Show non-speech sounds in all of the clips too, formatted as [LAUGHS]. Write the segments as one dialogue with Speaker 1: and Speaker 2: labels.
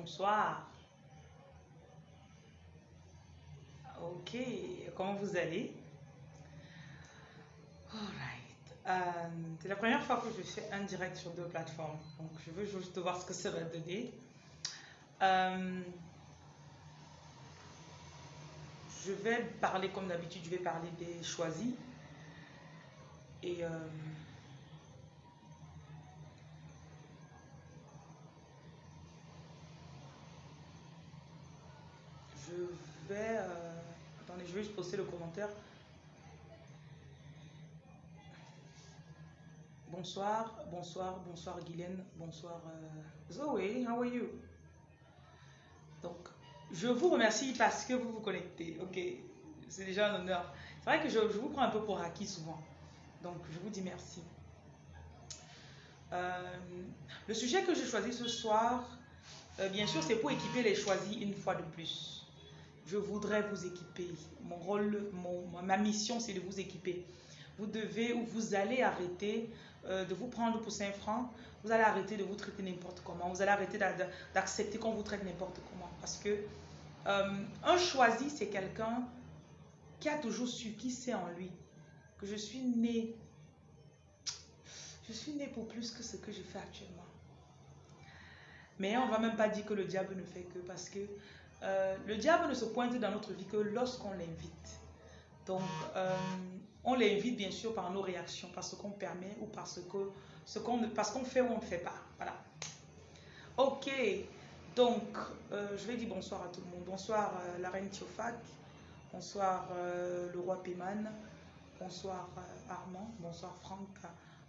Speaker 1: Bonsoir. Ok, comment vous allez? Alright. Euh, c'est la première fois que je fais un direct sur deux plateformes. Donc, je veux juste voir ce que ça va donner. Euh, je vais parler comme d'habitude, je vais parler des choisis. Et euh, je vais... euh, attendez, je vais juste poster le commentaire. Bonsoir, bonsoir, bonsoir Guylaine, bonsoir euh, Zoé, how are you? Donc, je vous remercie parce que vous vous connectez. Ok, c'est déjà un honneur. C'est vrai que je, vous prends un peu pour acquis souvent. Donc, je vous dis merci. Euh, le sujet que j'ai choisi ce soir, euh, bien sûr, c'est pour équiper les choisis une fois de plus. Je voudrais vous équiper. Mon rôle, ma mission, c'est de vous équiper. Vous devez ou vous allez arrêter euh, de vous prendre pour 5 francs. Vous allez arrêter de vous traiter n'importe comment. Vous allez arrêter d'accepter qu'on vous traite n'importe comment. Parce que euh, un choisi, c'est quelqu'un qui a toujours su, qui sait en lui que je suis né. Je suis né pour plus que ce que je fais actuellement. Mais on ne va même pas dire que le diable ne fait que parce que euh, le diable ne se pointe dans notre vie que lorsqu'on l'invite. Donc, euh, on l'invite bien sûr par nos réactions, parce qu'on permet ou parce que ce qu'on parce qu'on fait ou on ne fait pas. Voilà. Ok. Donc, euh, je vais dire bonsoir à tout le monde. Bonsoir la reine Thiofak. Bonsoir le roi Péman. Bonsoir Armand. Bonsoir Franck,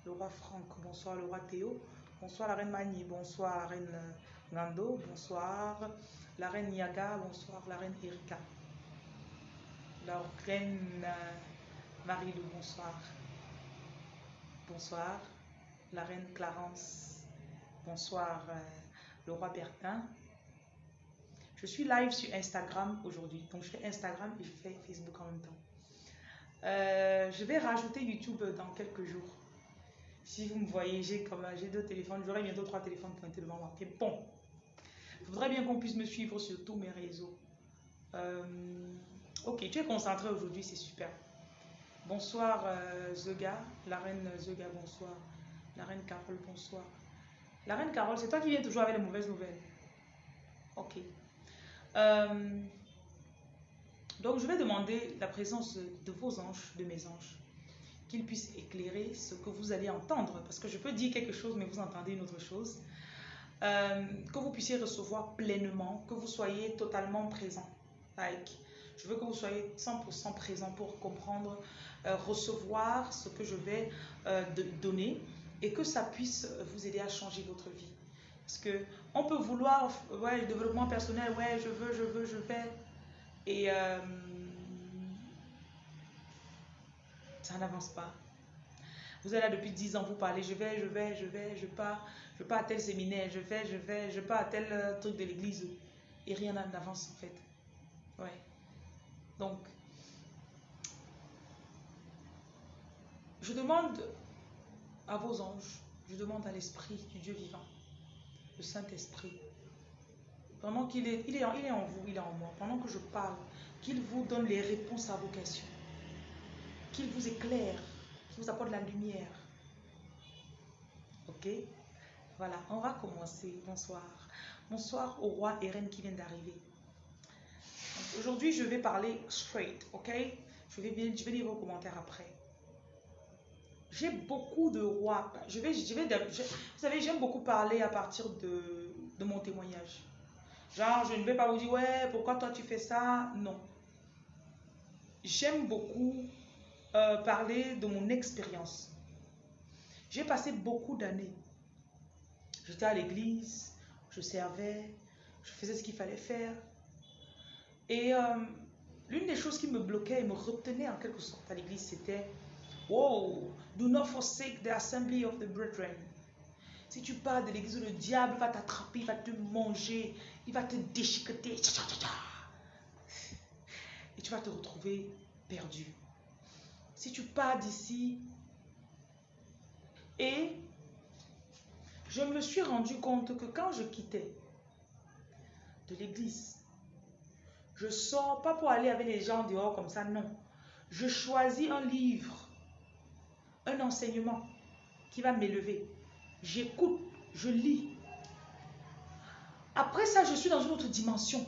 Speaker 1: le roi Franck. Bonsoir le roi Théo. Bonsoir la reine Mani. Bonsoir la reine Nando. Bonsoir la reine Yaga. Bonsoir la reine Erika. La reine euh, Marie-Lou. Bonsoir. Bonsoir la reine Clarence. Bonsoir euh, le roi Bertin. Je suis live sur Instagram aujourd'hui. Donc, je fais Instagram et je fais Facebook en même temps. Euh, je vais rajouter YouTube dans quelques jours. Si vous me voyez, j'ai comme j'ai deux téléphones. J'aurai bientôt trois téléphones pointés devant moi. Ok, bon. Voudrais bien qu'on puisse me suivre sur tous mes réseaux. Euh, ok, tu es concentré aujourd'hui, c'est super. Bonsoir euh, la reine Zega, bonsoir. La reine Carole, bonsoir. La reine Carole, c'est toi qui viens toujours avec les mauvaises nouvelles. Ok. Euh, donc, je vais demander la présence de vos anges, de mes anges, qu'ils puissent éclairer ce que vous allez entendre. Parce que je peux dire quelque chose, mais vous entendez une autre chose. Euh, que vous puissiez recevoir pleinement, que vous soyez totalement présent. Like, je veux que vous soyez 100% présent pour comprendre, euh, recevoir ce que je vais euh, donner et que ça puisse vous aider à changer votre vie. Parce que on peut vouloir, ouais, le développement personnel, ouais, je veux, je veux, je vais. Et ça n'avance pas. Vous êtes là depuis 10 ans, vous parlez, je vais, je vais, je vais, je pars, je pars à tel séminaire, je vais, je vais, je pars à tel euh, truc de l'église. Et rien n'avance en fait. Ouais. Donc, je demande à vos anges, je demande à l'Esprit du Dieu vivant, le Saint-Esprit, pendant qu'il est, il est en vous, il est en moi, pendant que je parle, qu'il vous donne les réponses à vos questions, qu'il vous éclaire, qu'il vous apporte la lumière. Ok? Voilà, on va commencer. Bonsoir. Bonsoir au roi et reine qui vient d'arriver. Aujourd'hui, je vais parler straight, ok? Je vais, je lire vos commentaires après. J'ai beaucoup de rois. Je vais, vous savez, j'aime beaucoup parler à partir de, de mon témoignage. Genre, je ne vais pas vous dire, ouais, pourquoi toi tu fais ça? Non. J'aime beaucoup euh, parler de mon expérience. J'ai passé beaucoup d'années. J'étais à l'église, je servais, je faisais ce qu'il fallait faire. Et euh, l'une des choses qui me bloquait et me retenait en quelque sorte à l'église, c'était Wow, do not forsake the assembly of the brethren. Si tu pars de l'église, le diable va t'attraper, il va te manger, il va te déchiqueter. Et tu vas te retrouver perdu. Si tu pars d'ici, et je me suis rendu compte que quand je quittais, de l'église. Je sors pas pour aller avec les gens dehors comme ça, non. Je choisis un livre, un enseignement qui va m'élever. J'écoute, je lis. Après ça, je suis dans une autre dimension.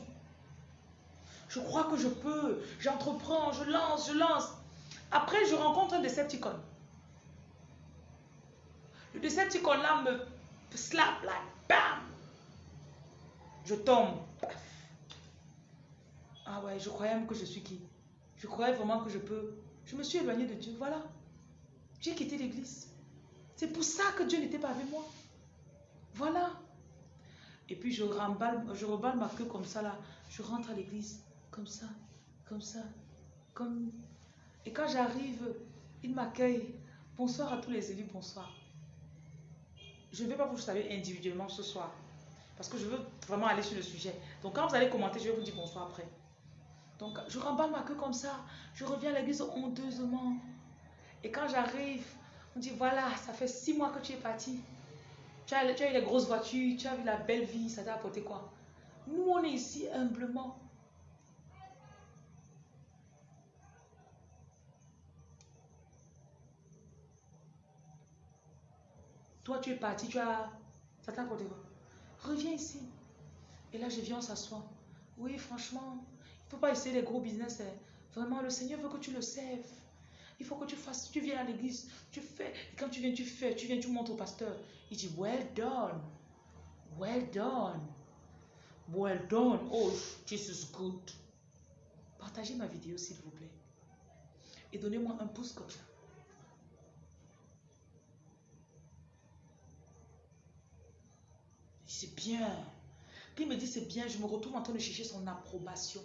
Speaker 1: Je crois que je peux. J'entreprends, je lance, je lance. Après, je rencontre un Decepticon. Le Decepticon là me slap, là, bam. Je tombe. Ah ouais, je croyais même que je suis qui Je croyais vraiment que je peux. Je me suis éloignée de Dieu. Voilà. J'ai quitté l'église. C'est pour ça que Dieu n'était pas avec moi. Voilà. Et puis je remballe ma queue comme ça là. Je rentre à l'église comme ça, comme ça, comme. Et quand j'arrive, il m'accueille. Bonsoir à tous les élus, bonsoir. Je ne vais pas vous savoir individuellement ce soir. Parce que je veux vraiment aller sur le sujet. Donc quand vous allez commenter, je vais vous dire bonsoir après. Donc je remballe ma queue comme ça. Je reviens à l'église honteusement. Et quand j'arrive, on dit voilà, ça fait six mois que tu es parti. Tu as, tu as eu les grosses voitures, tu as vu la belle vie, ça t'a apporté quoi? Nous, on est ici humblement. Toi, tu es parti, tu as... Ça t'a Reviens ici. Et là, je viens, on s'assoit. Oui, franchement, il ne faut pas essayer les gros business. Hein. Vraiment, le Seigneur veut que tu le serves. Il faut que tu fasses, tu viens à l'église, tu fais. Et quand tu viens, tu fais, tu viens, tu montres au pasteur. Il dit, well done. Well done. Well done. Oh, Jesus good. Partagez ma vidéo, s'il vous plaît. Et donnez-moi un pouce comme ça. C'est bien. Puis il me dit c'est bien, je me retrouve en train de chercher son approbation.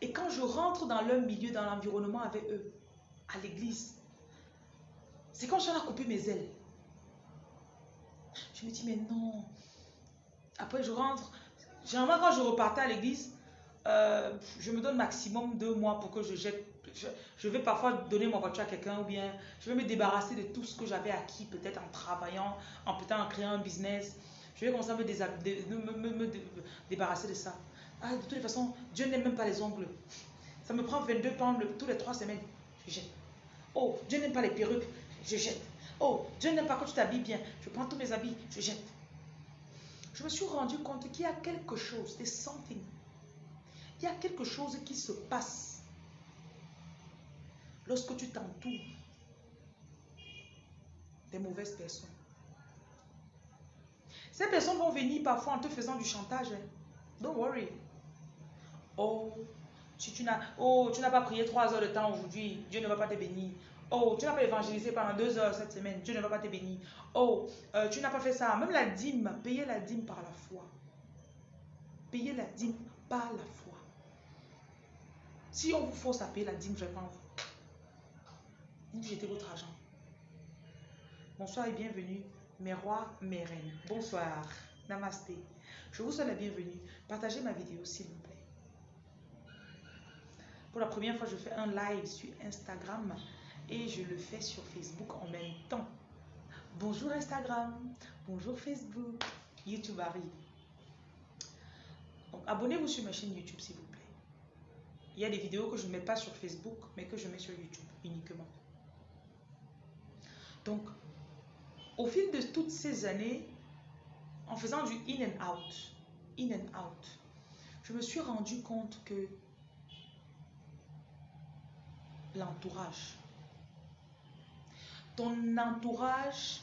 Speaker 1: Et quand je rentre dans leur milieu, dans l'environnement avec eux, à l'église, c'est comme si on a coupé mes ailes. Je me dis, mais non. Après, je rentre. Généralement, quand je repartais à l'église, euh, je me donne maximum deux mois pour que je jette. Je, vais parfois donner mon voiture à quelqu'un ou bien je vais me débarrasser de tout ce que j'avais acquis, peut-être en travaillant, en créant un business. Je vais commencer à me débarrasser de ça. Ah, de toute façon, Dieu n'aime même pas les ongles. Ça me prend 22 pounds tous les 3 semaines. Je jette. Oh, Dieu n'aime pas les perruques. Je jette. Oh, Dieu n'aime pas quand tu t'habilles bien. Je prends tous mes habits. Je jette. Je me suis rendu compte qu'il y a quelque chose, des something. Il y a quelque chose qui se passe lorsque tu t'entoures des mauvaises personnes. Ces personnes vont venir parfois en te faisant du chantage. Hein. Don't worry. Oh, tu n'as oh, tu n'as pas prié trois heures de temps aujourd'hui, Dieu ne va pas te bénir. Oh, tu n'as pas évangélisé pendant deux heures cette semaine, Dieu ne va pas te bénir. Oh, euh, tu n'as pas fait ça. Même la dîme, payer la dîme par la foi. Payer la dîme par la foi. Si on vous force à payer la dîme, vraiment, vous votre argent. Bonsoir et bienvenue, mes rois, mes reines. Bonsoir. Namasté. Je vous souhaite la bienvenue. Partagez ma vidéo, s'il vous plaît. Pour la première fois, je fais un live sur Instagram et je le fais sur Facebook en même temps. Bonjour Instagram, bonjour Facebook, YouTube arrive. Abonnez-vous sur ma chaîne YouTube s'il vous plaît. Il y a des vidéos que je ne mets pas sur Facebook, mais que je mets sur YouTube uniquement. Donc, au fil de toutes ces années, en faisant du in and out, in and out, je me suis rendu compte que l'entourage, ton entourage,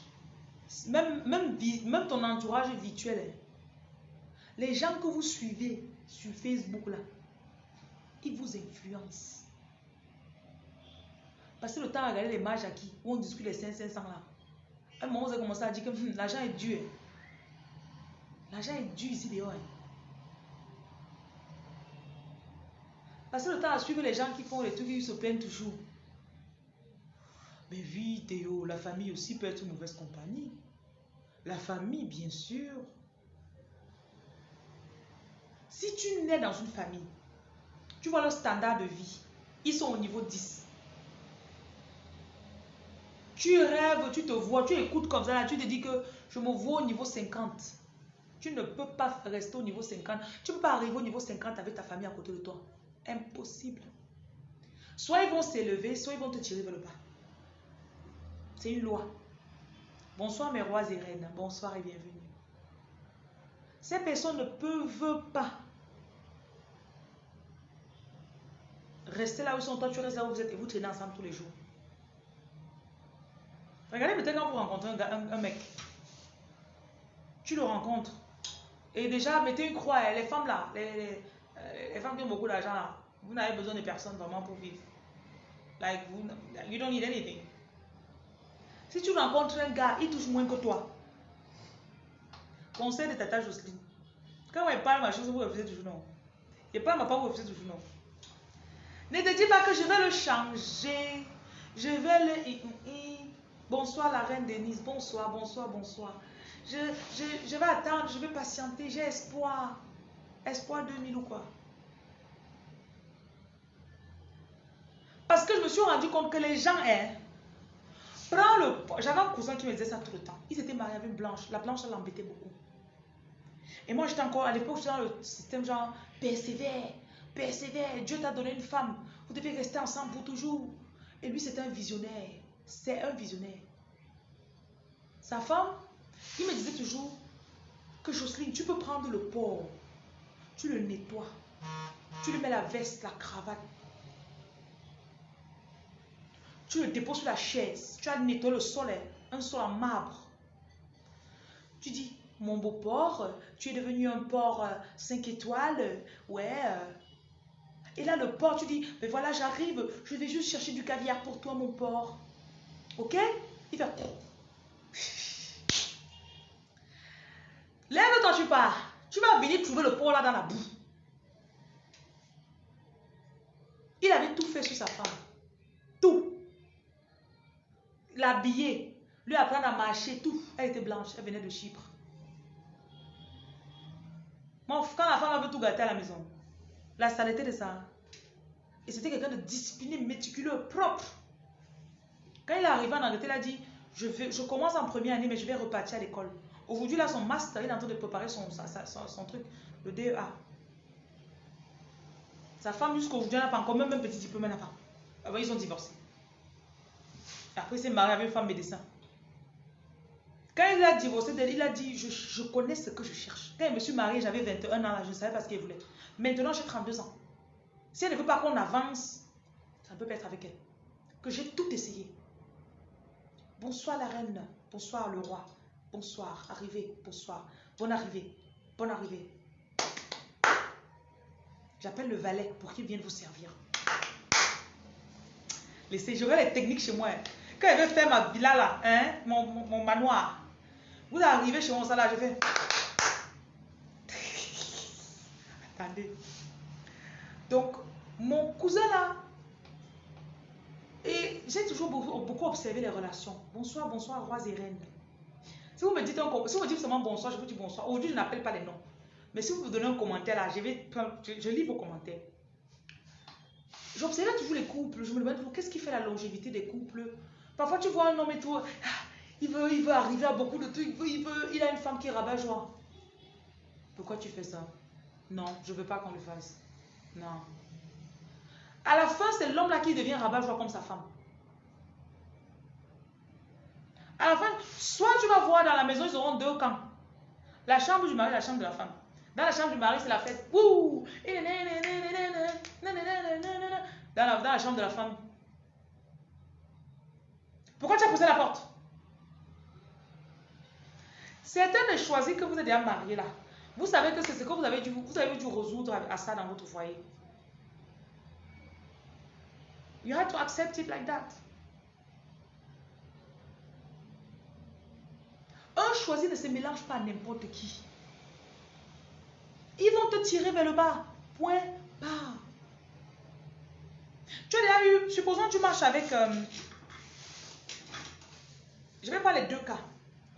Speaker 1: même, même, même ton entourage virtuel, les gens que vous suivez sur Facebook là, ils vous influencent. Passez le temps à regarder les mages à qui, où on discute les 500 là. un moment, vous avez commencé à dire que hum, l'argent est dur. L'argent est dur ici dehors. Hein. Passez le temps à suivre les gens qui font les trucs, qui se plaignent toujours. Mais oui, Théo, la famille aussi peut être une mauvaise compagnie. La famille, bien sûr. Si tu nais dans une famille, tu vois leur standard de vie, ils sont au niveau 10. Tu rêves, tu te vois, tu écoutes comme ça, là, tu te dis que je me vois au niveau 50. Tu ne peux pas rester au niveau 50. Tu ne peux pas arriver au niveau 50 avec ta famille à côté de toi. Impossible. Soit ils vont s'élever, soit ils vont te tirer vers le bas. C'est une loi. Bonsoir mes rois et reines. Bonsoir et bienvenue. Ces personnes ne peuvent pas rester là où ils sont. Toi, tu restes là où vous êtes et vous traînez ensemble tous les jours. Regardez peut-être quand vous rencontrez un, mec. Tu le rencontres. Et déjà, mettez une croix. Les femmes là, les, les femmes qui ont beaucoup d'argent là, vous n'avez besoin de personne vraiment pour vivre. Like, vous, you don't need anything. Si tu rencontres un gars, il touche moins que toi. Conseil de Tata Jocelyne. Quand elle parle ma chose, vous refusez toujours non. Et pas ma part, vous refusez toujours non. Ne te dis pas que je vais le changer. Je vais le... Bonsoir la reine Denise. Bonsoir, bonsoir, bonsoir. Je, vais attendre, je vais patienter. J'ai espoir. Espoir 2000 ou quoi? Parce que je me suis rendu compte que les gens, hein, prends le... J'avais un cousin qui me disait ça tout le temps. Il s'était marié avec une blanche. La blanche, elle l'embêtait beaucoup. Et moi, j'étais encore, à l'époque, j'étais dans le système genre, persévère, persévère. Dieu t'a donné une femme. Vous devez rester ensemble pour toujours. Et lui, c'était un visionnaire. C'est un visionnaire. Sa femme, il me disait toujours que Jocelyne, tu peux prendre le porc, tu le nettoies, tu lui mets la veste, la cravate, tu le déposes sur la chaise. Tu as nettoyé le sol, hein. un sol en marbre. Tu dis, mon beau porc, tu es devenu un porc 5 euh, étoiles. Ouais. Euh. Et là, le porc, tu dis, mais voilà, j'arrive, je vais juste chercher du caviar pour toi, mon porc. Ok? Il fait... Lève-toi, tu pars. Tu vas venir trouver le porc là dans la boue. Il avait tout fait sur sa femme. Tout l'habiller, lui apprendre à marcher, tout. Elle était blanche, elle venait de Chypre. quand la femme avait tout gâté à la maison, la saleté de ça. Et c'était quelqu'un de discipliné, méticuleux, propre. Quand il est arrivé en Angleterre, il a dit, je, commence en première année, mais je vais repartir à l'école. Aujourd'hui, là, son master, il est en train de préparer son, truc, le DEA. Sa femme, jusqu'aujourd'hui, n'a pas encore même un petit diplôme, elle n'a pas. Ah ils ont divorcé. Après, il s'est marié avec une femme médecin. Quand il a divorcé il a dit, je, connais ce que je cherche. Quand je me suis mariée, j'avais 21 ans, je ne savais pas ce qu'elle voulait. Maintenant, j'ai 32 ans. Si elle ne veut pas qu'on avance, ça ne peut pas être avec elle. Que j'ai tout essayé. Bonsoir la reine, bonsoir le roi, bonsoir, arrivée, bonsoir, bonne arrivée, bonne arrivée. J'appelle le valet pour qu'il vienne vous servir. Laissez, j'aurai les techniques chez moi. Quand je vais faire ma villa là, hein, mon, manoir, vous arrivez chez moi, ça là, je fais. [LAUGHS] Attendez. Donc, mon cousin là, j'ai toujours beaucoup, observé les relations. Bonsoir, bonsoir, rois et reines. Si vous me dites, un, seulement bonsoir, je vous dis bonsoir. Aujourd'hui, je n'appelle pas les noms. Mais si vous me donnez un commentaire là, je, lis vos commentaires. J'observais toujours les couples. Je me demande qu'est-ce qui fait la longévité des couples? Parfois, tu vois un homme et ah, [LAUGHS] il veut, il veut arriver à beaucoup de trucs, il, veut, il, a une femme qui est rabat-joie. Pourquoi tu fais ça? Non, je ne veux pas qu'on le fasse. Non. À la fin, c'est l'homme là qui devient rabat-joie comme sa femme. À la fin, soit tu vas voir dans la maison, ils auront deux camps. La chambre du mari la chambre de la femme. Dans la chambre du mari, c'est la fête. Dans la, dans la chambre de la femme, pourquoi tu as poussé la porte Certains de choisir que vous êtes déjà marié là. Vous savez que c'est ce que vous avez dû, vous avez dû résoudre à ça dans votre foyer. You have to accept it like that. Un choisi ne se mélange pas à n'importe qui. Ils vont te tirer vers le bas. Point bas. Tu as déjà eu, supposons tu marches avec euh, je vais prendre les deux cas.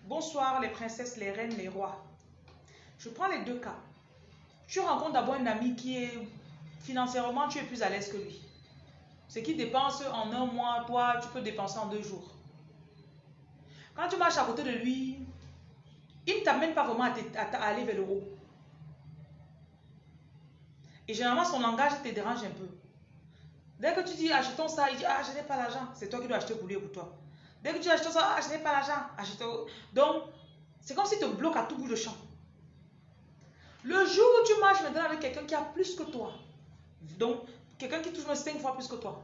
Speaker 1: Bonsoir les princesses, les reines, les rois. Je prends les deux cas. Tu rencontres d'abord un ami qui est financièrement, tu es plus à l'aise que lui. Ce qui dépense en un mois, toi, tu peux dépenser en deux jours. Quand tu marches à côté de lui, il ne t'amène pas vraiment à, aller vers le haut. Et généralement, son langage te dérange un peu. Dès que tu dis achetons ça, il dit ah je n'ai pas l'argent. C'est toi qui dois acheter pour lui ou pour toi. Dès que tu achetons ça, ah je n'ai pas l'argent. Donc, c'est comme si tu te bloques à tout bout de champ. Le jour où tu marches maintenant avec quelqu'un qui a plus que toi, donc quelqu'un qui touche 5 fois plus que toi,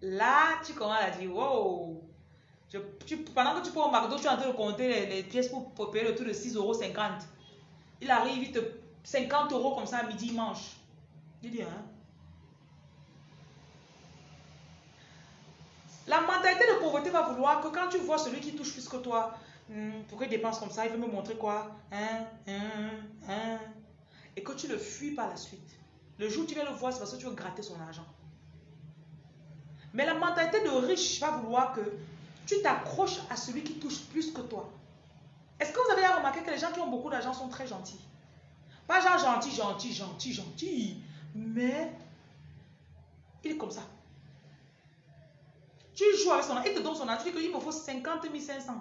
Speaker 1: là tu commences à dire wow. Pendant que tu prends au McDo, tu es en train de compter les, pièces pour, payer le tour de 6,50 euros. Il arrive, il te 50 euros comme ça à midi, il mange. Il dit, hein? La mentalité de pauvreté va vouloir que quand tu vois celui qui touche plus que toi, hmm, pourquoi il dépense comme ça, il veut me montrer quoi? Hein, hein, hein, Et que tu le fuis par la suite. Le jour où tu viens le voir, c'est parce que tu veux gratter son argent. Mais la mentalité de riche va vouloir que tu t'accroches à celui qui touche plus que toi. Est-ce que vous avez remarqué que les gens qui ont beaucoup d'argent sont très gentils? Pas genre gentil, gentil, gentil, gentil, mais il est comme ça. Tu joues avec son argent, il te donne son argent, tu dis qu'il me faut 50 500.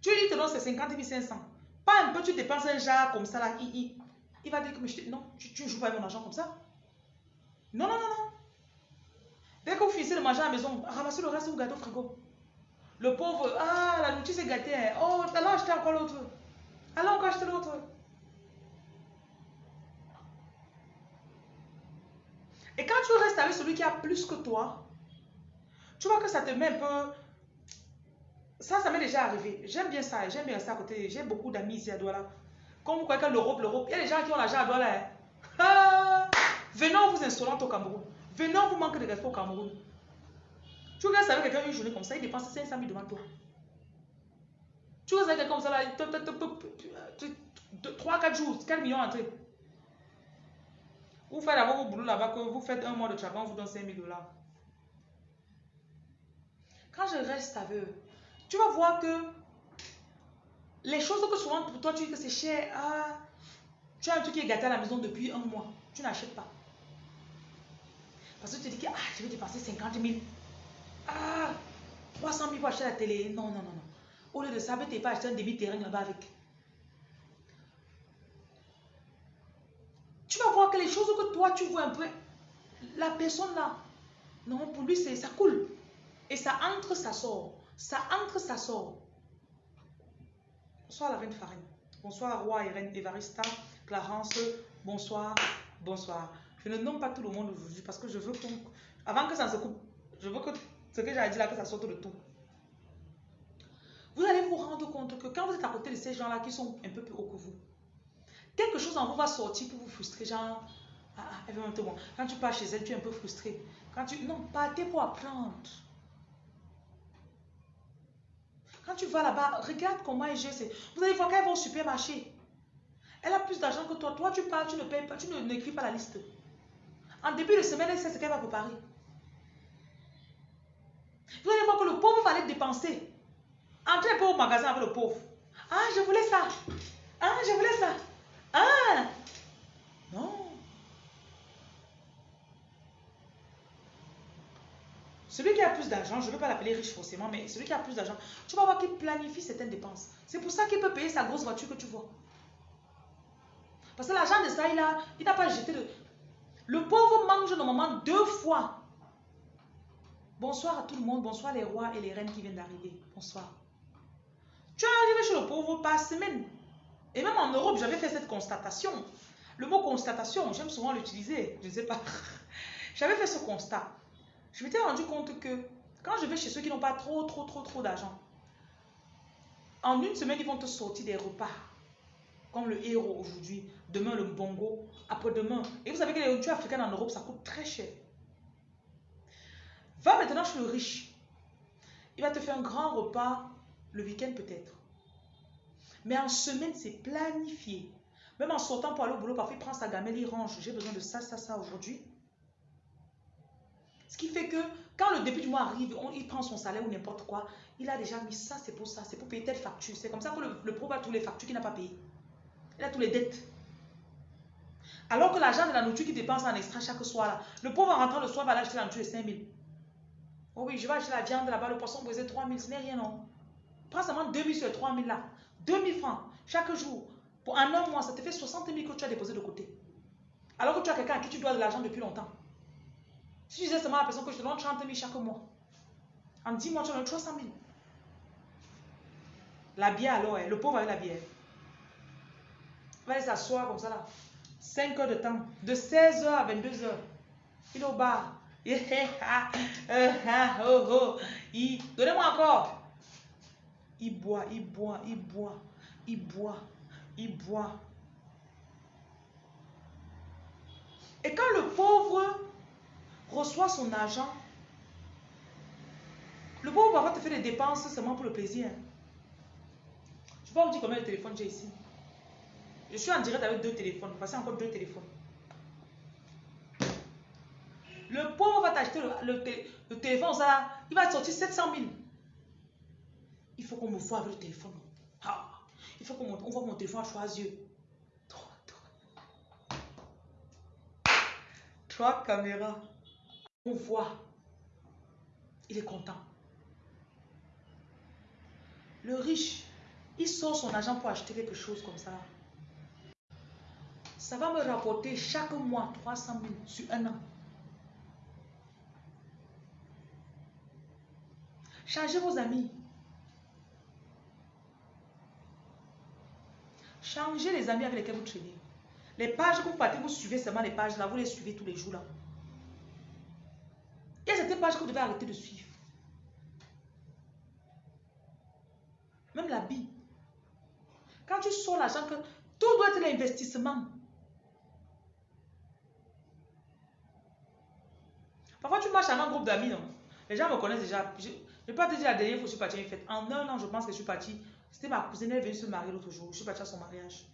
Speaker 1: Tu lui te donnes ces 50 500. Pas un peu, tu dépenses un genre comme ça là, il, il, va dire que non, tu joues pas avec mon argent comme ça. Non, non, non, non. Dès que vous finissez de manger à la maison, ramassez le reste, vous gâtez au frigo. Le pauvre, ah, la nourriture s'est gâtée. Hein. Oh, allons acheter encore l'autre. Allons encore acheter l'autre. Et quand tu restes avec celui qui a plus que toi, tu vois que ça te met un peu... Ça, ça m'est déjà arrivé. J'aime bien ça. J'aime bien ça à côté. J'ai beaucoup d'amis ici à Douala. Comme vous croyez que l'Europe, l'Europe, il y a des gens qui ont l'argent à Douala. Hein. Ah! Venons vous insolente au Cameroun. Venons vous manquer de respect au Cameroun. Tu restes avec quelqu'un une journée comme ça, il dépense 500 000 devant toi. Tu restes avec quelqu'un comme ça, là, 3-4 jours, 4 millions entrés. Vous faites d'abord vos boulot là-bas, que vous faites un mois de travail, on vous donne 5 000 dollars. Quand je reste avec eux, tu vas voir que les choses que souvent pour toi tu dis que c'est cher, ah, tu as un truc qui est gâté à la maison depuis un mois, tu n'achètes pas. Parce que tu te dis que ah, je vais dépenser 50 000. Ah, 300 000 pour acheter la télé. Non, non, non, non. Au lieu de ça, tu pas acheter un demi-terrain là-bas avec? Tu vas voir que les choses que toi, tu vois un peu, la personne là, non, pour lui, ça coule. Et ça entre, ça sort. Ça entre, ça sort. Bonsoir la reine Farine. Bonsoir roi et reine Evarista, Clarence. Bonsoir, bonsoir. Je ne nomme pas tout le monde aujourd'hui parce que je veux qu'on... Avant que ça se coupe, je veux que ce que j'ai dit là, que ça sorte de tout. Vous allez vous rendre compte que quand vous êtes à côté de ces gens-là qui sont un peu plus hauts que vous, quelque chose en vous va sortir pour vous frustrer. Genre, ah, ah, bon. quand tu pars chez elle, tu es un peu frustré. Quand tu... Non, partez pour apprendre. Quand tu vas là-bas, regarde comment elle gère. Vous allez voir qu'elle va au supermarché. Elle a plus d'argent que toi. Toi, tu pars, tu ne payes pas, tu n'écris pas la liste. En début de semaine, elle sait ce qu'elle va préparer. Vous allez voir que le pauvre va aller dépenser. Entrez pas au magasin avec le pauvre. Ah, je voulais ça. Ah, je voulais ça. Ah. Non. Celui qui a plus d'argent, je ne veux pas l'appeler riche forcément, mais celui qui a plus d'argent, tu vas voir qu'il planifie certaines dépenses. C'est pour ça qu'il peut payer sa grosse voiture que tu vois. Parce que l'argent de ça, il n'a pas jeté de... Le pauvre mange normalement deux fois. Bonsoir à tout le monde, bonsoir les rois et les reines qui viennent d'arriver. Bonsoir. Tu es arrivé chez le pauvre par semaine. Et même en Europe, j'avais fait cette constatation. Le mot constatation, j'aime souvent l'utiliser, je ne sais pas. [LAUGHS] j'avais fait ce constat je m'étais rendu compte que quand je vais chez ceux qui n'ont pas trop, trop, trop, trop d'argent, en une semaine, ils vont te sortir des repas. Comme le héros aujourd'hui, demain le bongo, après-demain. Et vous savez que les nourritures africaines en Europe, ça coûte très cher. Va maintenant chez le riche. Il va te faire un grand repas le week-end peut-être. Mais en semaine, c'est planifié. Même en sortant pour aller au boulot, parfois il prend sa gamelle, il range. J'ai besoin de ça, ça, ça aujourd'hui. Ce qui fait que quand le début du mois arrive, il prend son salaire ou n'importe quoi, il a déjà mis ça, c'est pour ça, c'est pour payer telle facture. C'est comme ça que le, pauvre a tous les factures qu'il n'a pas payées. Il a tous les dettes. Alors que l'argent de la nourriture qu'il dépense en extra chaque soir, là, le pauvre en rentrant le soir va l'acheter la nourriture de 5 000. Oh oui, je vais acheter la viande là-bas, le poisson brisé 3 000, ce n'est rien, non. Prends seulement 2000 sur les 3000 là. 2000 francs chaque jour. Pour un an, mois, ça te fait 60 000 que tu as déposé de côté. Alors que tu as quelqu'un à qui tu dois de l'argent depuis longtemps. Si tu disais seulement à la personne que je te donne 30 000 chaque mois, en 10 mois, tu donnes 300 000. La bière alors, hein, le pauvre avec la bière. Va aller s'asseoir comme ça là. 5 heures de temps. De 16h à 22h. Il est au bar. [LAUGHS] Donnez-moi encore. Il boit, il boit, il boit, il boit, il boit. Et quand le pauvre reçoit son argent, le pauvre va te faire des dépenses seulement pour le plaisir. Je vais vous dire combien de téléphones j'ai ici. Je suis en direct avec deux téléphones. Vous passez encore deux téléphones. Le pauvre va t'acheter le, téléphone, il va sortir 700 000. Il faut qu'on me voit avec le téléphone. Ah, il faut qu'on voit mon téléphone à trois yeux. Trois caméras. On voit. Il est content. Le riche, il sort son argent pour acheter quelque chose comme ça. Ça va me rapporter chaque mois 300 000 sur un an. Changez vos amis. Changez les amis avec lesquels vous traînez. Les pages que vous partez, vous suivez seulement les pages là, vous les suivez tous les jours là. Il y a certaines pages que vous devez arrêter de suivre. Même la vie. Quand tu sors l'argent, tout doit être l'investissement. Parfois, tu marches à un groupe d'amis, non? Les gens me connaissent déjà. Je ne vais pas te dire la dernière fois que je suis partie à une. En un an, je pense que je suis partie. C'était ma cousine, elle est venue se marier l'autre jour. Je suis partie à son mariage.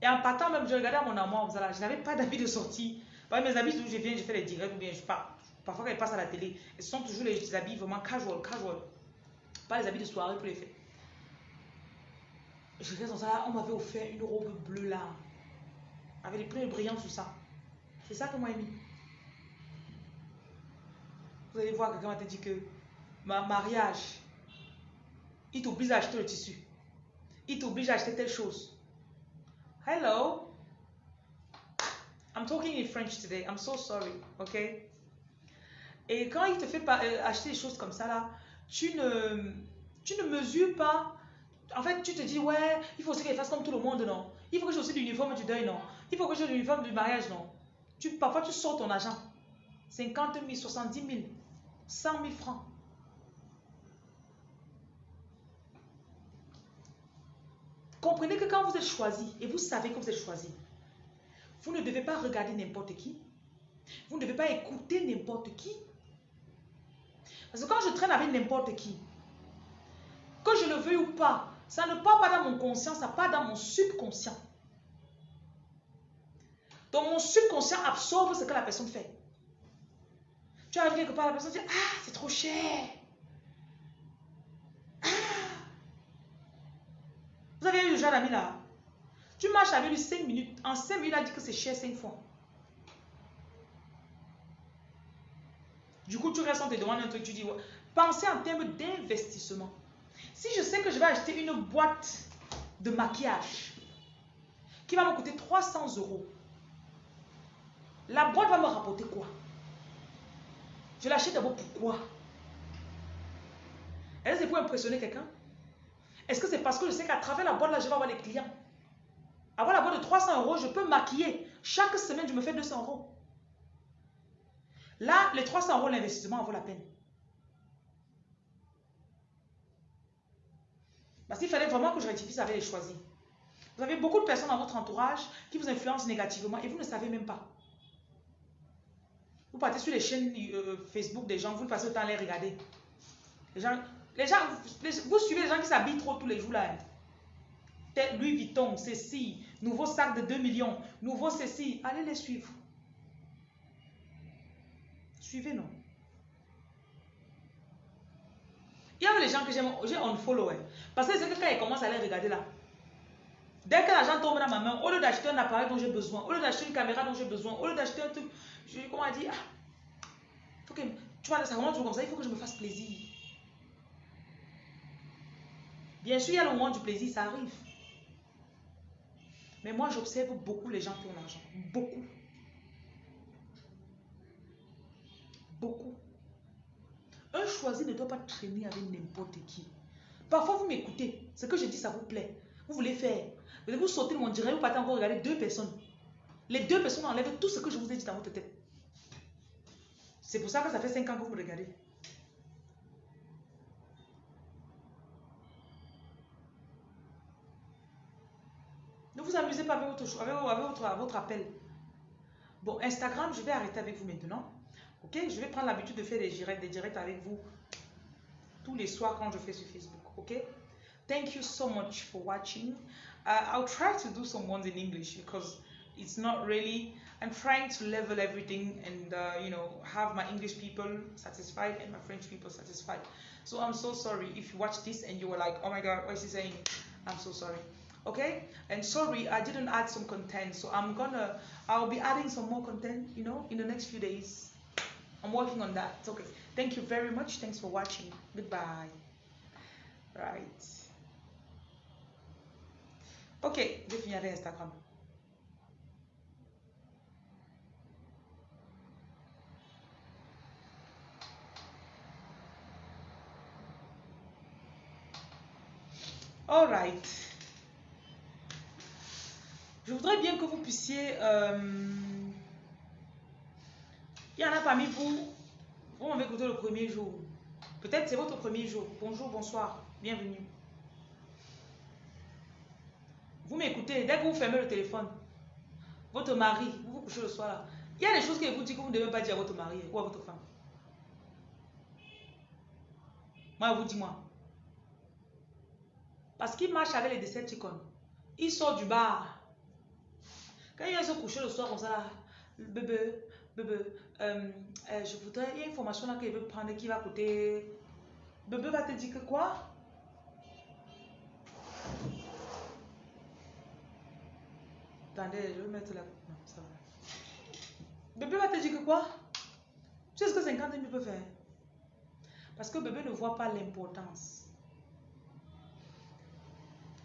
Speaker 1: Et en partant même, je regardais à mon amour, je n'avais pas d'avis de sortie. Mes habits, je viens, je fais les directs ou bien je pars. Parfois, quand ils passent à la télé, ce sont toujours les habits vraiment casual, casual. Pas les habits de soirée pour les fêtes. Je regarde dans ça, on m'avait offert une robe bleue là, avec des plumes brillantes sur ça. C'est ça que moi j'ai mis. Vous allez voir, quelqu'un te dire que ma mariage, il t'oblige à acheter le tissu. Il t'oblige à acheter telle chose. Hello? I'm talking in French today. I'm so sorry. OK? Et quand il te fait euh, acheter des choses comme ça, là, tu ne, tu ne mesures pas. En fait, tu te dis, ouais, il faut aussi qu'elle fasse comme tout le monde, non? Il faut que j'ai aussi l'uniforme du deuil, non? Il faut que j'ai l'uniforme du mariage, non? Tu, parfois, tu sors ton argent. 50 000, 70 000, 100 000 francs. Comprenez que quand vous êtes choisi, et vous savez que vous êtes choisi, vous ne devez pas regarder n'importe qui. Vous ne devez pas écouter n'importe qui. Parce que quand je traîne avec n'importe qui, que je le veuille ou pas, ça ne part pas dans mon conscient, ça part dans mon subconscient. Donc mon subconscient absorbe ce que la personne fait. Tu arrives quelque part, la personne dit Ah, c'est trop cher. Vous avez eu le genre d'ami là Tu marches avec lui 5 minutes. En 5 minutes, il a dit que c'est cher 5 fois. Du coup, tu restes, on te demande un truc, tu dis, pensez en termes d'investissement. Si je sais que je vais acheter une boîte de maquillage qui va me coûter 300 euros, la boîte va me rapporter quoi? Je l'achète d'abord pourquoi Est-ce que c'est pour impressionner quelqu'un? Est-ce que c'est parce que je sais qu'à travers la boîte là, je vais avoir des clients Avoir la boîte de 300 euros, je peux maquiller. Chaque semaine, je me fais 200 euros. Là, les 300 euros, l'investissement en vaut la peine. Parce qu'il fallait vraiment que je rectifie ça avec les choisis. Vous avez beaucoup de personnes dans votre entourage qui vous influencent négativement et vous ne savez même pas. Vous partez sur les chaînes euh, Facebook des gens, vous passez le temps à les regarder. Les gens, les gens vous suivez les gens qui s'habillent trop tous les jours là. Louis Vuitton, ceci, nouveau sac de 2 millions, nouveau ceci. Allez les suivre. Suivez, non Il y a les gens que j'ai unfollow. Hein. Parce que c'est que quand ils commencent à les regarder là, dès que l'argent tombe dans ma main, au lieu d'acheter un appareil dont j'ai besoin, au lieu d'acheter une caméra dont j'ai besoin, au lieu d'acheter un truc, je comment dire, ah, faut que, tu vois, ça toujours comme ça, il faut que je me fasse plaisir. Bien sûr, il y a le moment du plaisir, ça arrive. Mais moi, j'observe beaucoup les gens qui ont l'argent. Beaucoup. Beaucoup. Un choisi ne doit pas traîner avec n'importe qui. Parfois, vous m'écoutez. Ce que je dis, ça vous plaît. Vous voulez faire. Vous vous sautez mon direct, vous partez encore regarder deux personnes. Les deux personnes enlèvent tout ce que je vous ai dit dans votre tête. C'est pour ça que ça fait cinq ans que vous regardez. Vous amusez pas avec votre, avec votre, appel. Bon, Instagram, je vais arrêter avec vous maintenant. Ok, je vais prendre l'habitude de faire des directs, avec vous tous les soirs quand je fais sur Facebook. Ok, thank you so much for watching. Uh, I'll try to do some ones in English because it's not really. I'm trying to level everything and uh, you know have my English people satisfied and my French people satisfied. So I'm so sorry if you watch this and you were like, oh my god, what is he saying? I'm so sorry okay? And sorry i didn't add some content so i'm gonna i'll be adding some more content you know in the next few days. I'm working on that. Okay. Thank you very much. Thanks for watching. Goodbye. Right. Ok je finis avec instagram all right je voudrais bien que vous puissiez... Euh, il y en a parmi vous, vous m'avez écouté le premier jour. Peut-être c'est votre premier jour. Bonjour, bonsoir, bienvenue. Vous m'écoutez, dès que vous fermez le téléphone, votre mari, vous vous couchez le soir il y a des choses qu'il vous dit que vous ne devez pas dire à votre mari ou à votre femme. Moi, vous dis moi. Parce qu'il marche avec les Decepticons. Il sort du bar. Quand il vient se coucher le soir comme ça, là, bébé, bébé, euh, euh, je voudrais, il y a une formation là qu'il veut prendre qui va coûter. Bébé va te dire que quoi? Attendez, je vais mettre la. Non, ça va. Bébé va te dire que quoi? Tu sais ce que 50 000 peut faire Parce que bébé ne voit pas l'importance.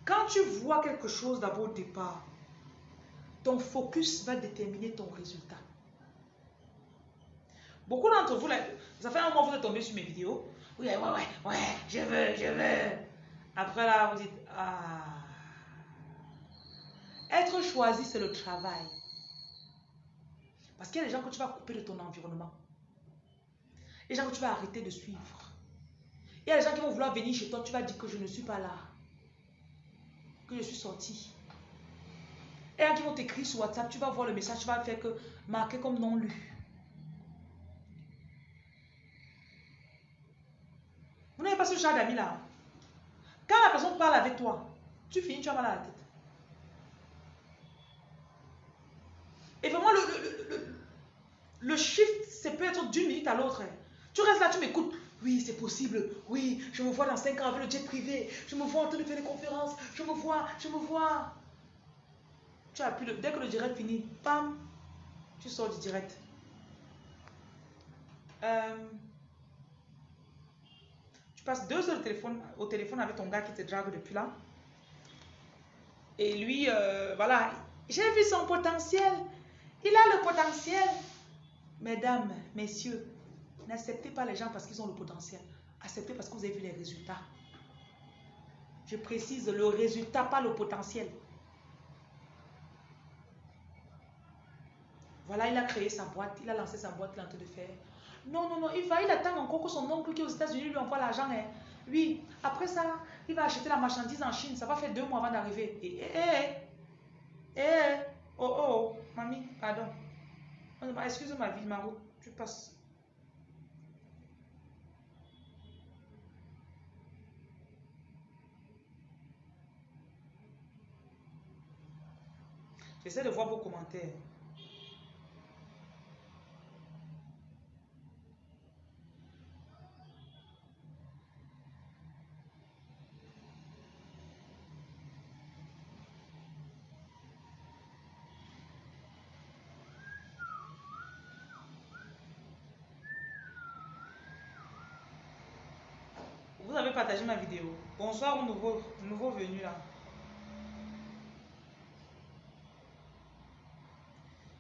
Speaker 1: Quand tu vois quelque chose d'abord au départ, ton focus va déterminer ton résultat. Beaucoup d'entre vous, ça fait un moment que vous êtes tombé sur mes vidéos. Oui, ouais, ouais, ouais, je veux, je veux. Après là, vous dites, ah. Être choisi, c'est le travail. Parce qu'il y a des gens que tu vas couper de ton environnement. Les gens que tu vas arrêter de suivre. Il y a des gens qui vont vouloir venir chez toi, tu vas dire que je ne suis pas là. Que je suis sorti. Et ils vont t'écrire sur WhatsApp, tu vas voir le message, tu vas faire que marquer comme non lu. Vous n'avez pas ce genre d'amis là. Quand la personne parle avec toi, tu finis, tu as mal à la tête. Et vraiment, le, le, le, le shift, c'est peut être d'une minute à l'autre. Tu restes là, tu m'écoutes. Oui, c'est possible. Oui, je me vois dans 5 ans avec le jet privé. Je me vois en train de faire des conférences. Je me vois, je me vois. Tu appuies, le, dès que le direct finit, pam, tu sors du direct. Euh, tu passes deux heures au téléphone, au téléphone avec ton gars qui te drague depuis là. Et lui, euh, voilà, j'ai vu son potentiel. Il a le potentiel. Mesdames, messieurs, n'acceptez pas les gens parce qu'ils ont le potentiel. Acceptez parce que vous avez vu les résultats. Je précise le résultat, pas le potentiel. Voilà, il a créé sa boîte, il a lancé sa boîte, il est en train de faire. Non, non, non, il va, il attend encore que son oncle qui est aux États-Unis lui envoie l'argent. Hein. Oui, après ça, il va acheter la marchandise en Chine. Ça va faire deux mois avant d'arriver. Et, eh, eh, eh, oh, oh, mamie, pardon. Excuse ma vie, Maro, tu passes. J'essaie de voir vos commentaires. Partagé ma vidéo. Bonsoir aux nouveaux, nouveaux venus là.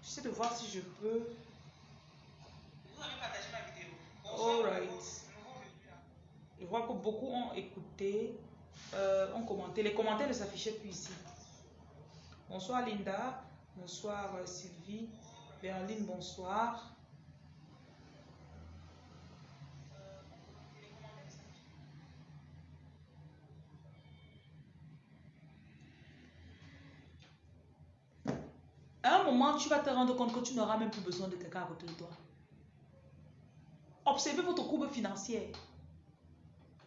Speaker 1: J'essaie de voir si je peux. Vous avez partagé ma vidéo. Bonsoir Alright. Je vois que beaucoup ont écouté, euh, ont commenté. Les commentaires ne s'affichaient plus ici. Bonsoir Linda. Bonsoir euh, Sylvie. Berline, bonsoir. Tu vas te rendre compte que tu n'auras même plus besoin de quelqu'un à côté de toi. Observez votre courbe financière.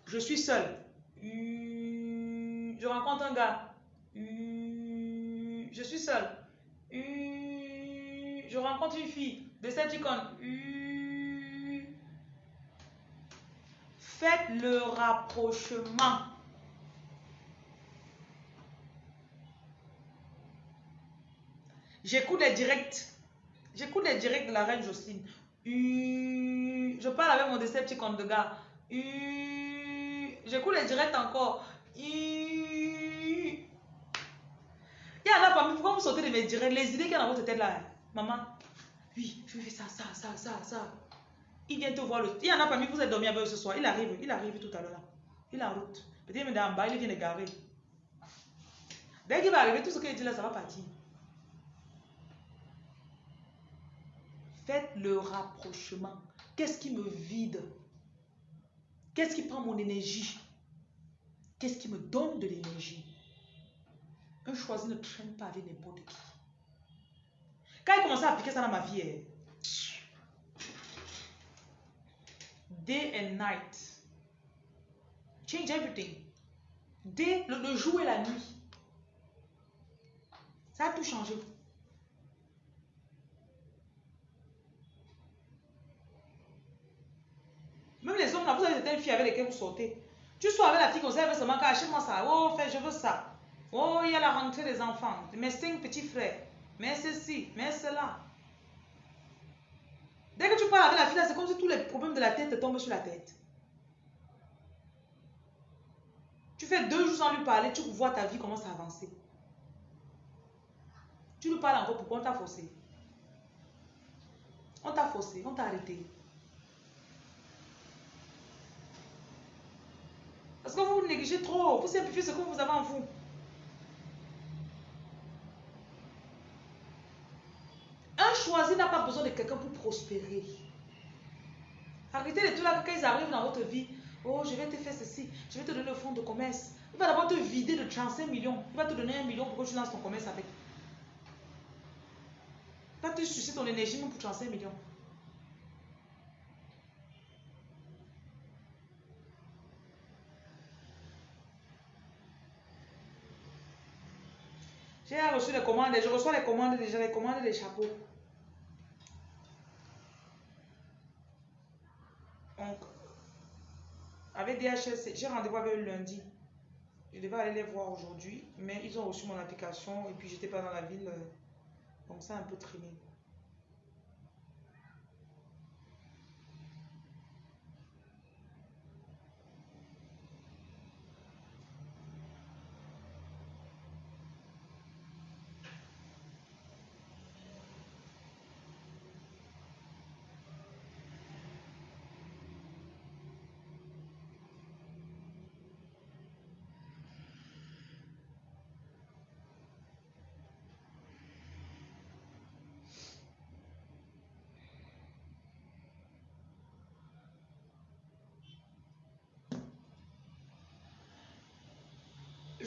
Speaker 1: Je suis seul. Je rencontre un gars. Je suis seul. Je rencontre une fille. De cette icône. Faites le rapprochement. J'écoute les directs. J'écoute les directs de la reine Jocelyne. Je parle avec mon Decepticon de gars. J'écoute les directs encore. Il y en a parmi, pourquoi vous sortez de mes directs? Les idées qu'il y a dans votre tête là. Maman, oui, je vais faire ça, ça, ça, ça. Il vient te voir. Le... Il y en a parmi, vous êtes dormi avec eux ce soir. Il arrive, il arrive tout à l'heure. Il est en route. Peut-être même en bas, il vient de garer. Dès qu'il va arriver, tout ce qu'il dit là, ça va partir. Faites le rapprochement. Qu'est-ce qui me vide? Qu'est-ce qui prend mon énergie? Qu'est-ce qui me donne de l'énergie? Un choisi ne traîne pas avec n'importe qui. Quand il commencé à appliquer ça dans ma vie, eh, day and night, change everything. Day, le, le jour et la nuit. Ça a tout changé. Même les hommes, là, vous avez certaines filles avec lesquelles vous sortez. Tu sois avec la fille comme ça, elle veut seulement achète-moi ça. Oh, fait, je veux ça. Oh, il y a la rentrée des enfants. Mes cinq petits frères. Mais ceci, mais cela. Dès que tu parles avec la fille, c'est comme si tous les problèmes de la tête te tombent sur la tête. Tu fais deux jours sans lui parler, tu vois ta vie commence à avancer. Tu lui parles encore pourquoi on t'a forcé. On t'a forcé, on t'a arrêté. Parce que vous négligez trop. Vous simplifiez ce que vous avez en vous. Un choisi n'a pas besoin de quelqu'un pour prospérer. Arrêtez les tout là quand ils arrivent dans votre vie. Oh, je vais te faire ceci. Je vais te donner le fonds de commerce. Il va d'abord te vider de 35 millions. Il va te donner un million pour que tu lances ton commerce avec. Il va te sucer ton énergie même pour 35 millions. J'ai reçu les commandes, je reçois les commandes déjà, les commandes des chapeaux. Donc, avec DHS, j'ai rendez-vous avec eux lundi. Je devais aller les voir aujourd'hui, mais ils ont reçu mon application et puis j'étais pas dans la ville. Donc ça a un peu traîné.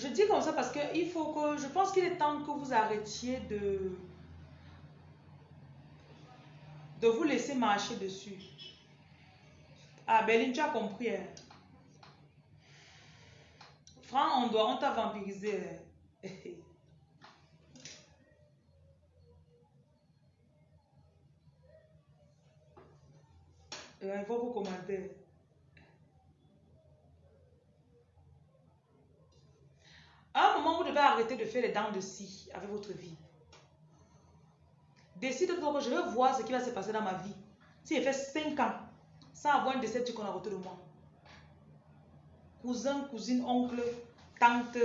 Speaker 1: Je dis comme ça parce que il faut que, je pense qu'il est temps que vous arrêtiez de, de vous laisser marcher dessus. Ah, Béline, tu as compris. Hein? Franck, on doit, on t'a vampirisé. Hein. [LAUGHS] Il faut vous commenter. À un moment, vous devez arrêter de faire les dents de scie avec votre vie. Décide-toi que je veux voir ce qui va se passer dans ma vie. Si j'ai fait 5 ans sans avoir un décès qu'on a autour de moi. cousin, cousine, oncle, tante.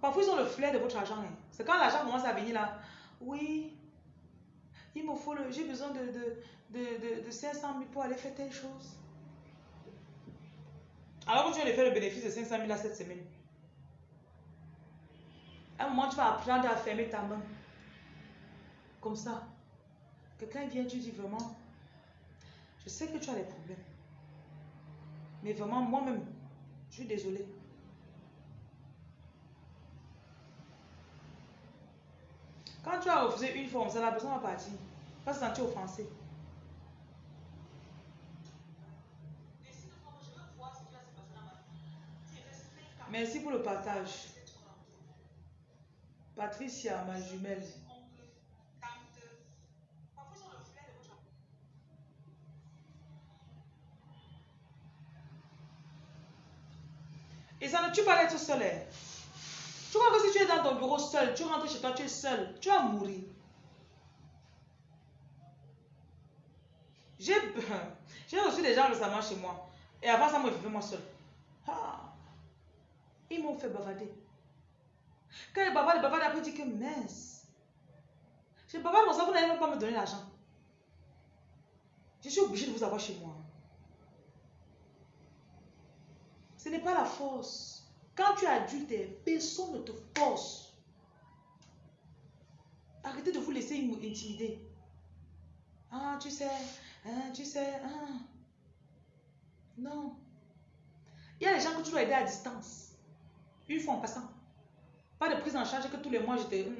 Speaker 1: Parfois, ils ont le flair de votre argent. hein. C'est quand l'argent commence à venir là. Oui, il me faut. J'ai besoin de, de, de, de, de 500 000 pour aller faire telle chose. Alors que tu aller faire le bénéfice de 500 000 là cette semaine. À un moment, tu vas apprendre à fermer ta main. Comme ça. Quelqu'un vient, tu dis vraiment, je sais que tu as des problèmes. Mais vraiment, moi-même, je suis désolée. Quand tu as refusé une forme, ça la personne va partir. Pas se sentir offensé. Merci pour le partage. Patricia, ma jumelle. Et ça ne tue pas d'être seul. hein. Tu crois que si tu es dans ton bureau seul, tu rentres chez toi, tu es seul, tu vas mourir. [LAUGHS] J'ai reçu des gens récemment chez moi. Et avant ça, moi, je vivais moi seul. Ah, ils m'ont fait bavader. Quand ils bavardent, ils bavardent, après, disent que mince. Je bavarde comme ça, vous n'allez même pas me donner l'argent. Je suis obligée de vous avoir chez moi. Ce n'est pas la force. Quand tu es adulte, personne ne te force. Arrêtez de vous laisser im- intimider. Ah, tu sais, hein, tu sais, ah. Non. Il y a des gens que tu dois aider à distance. Une fois en passant. Pas de prise en charge que tous les mois j'étais. hum.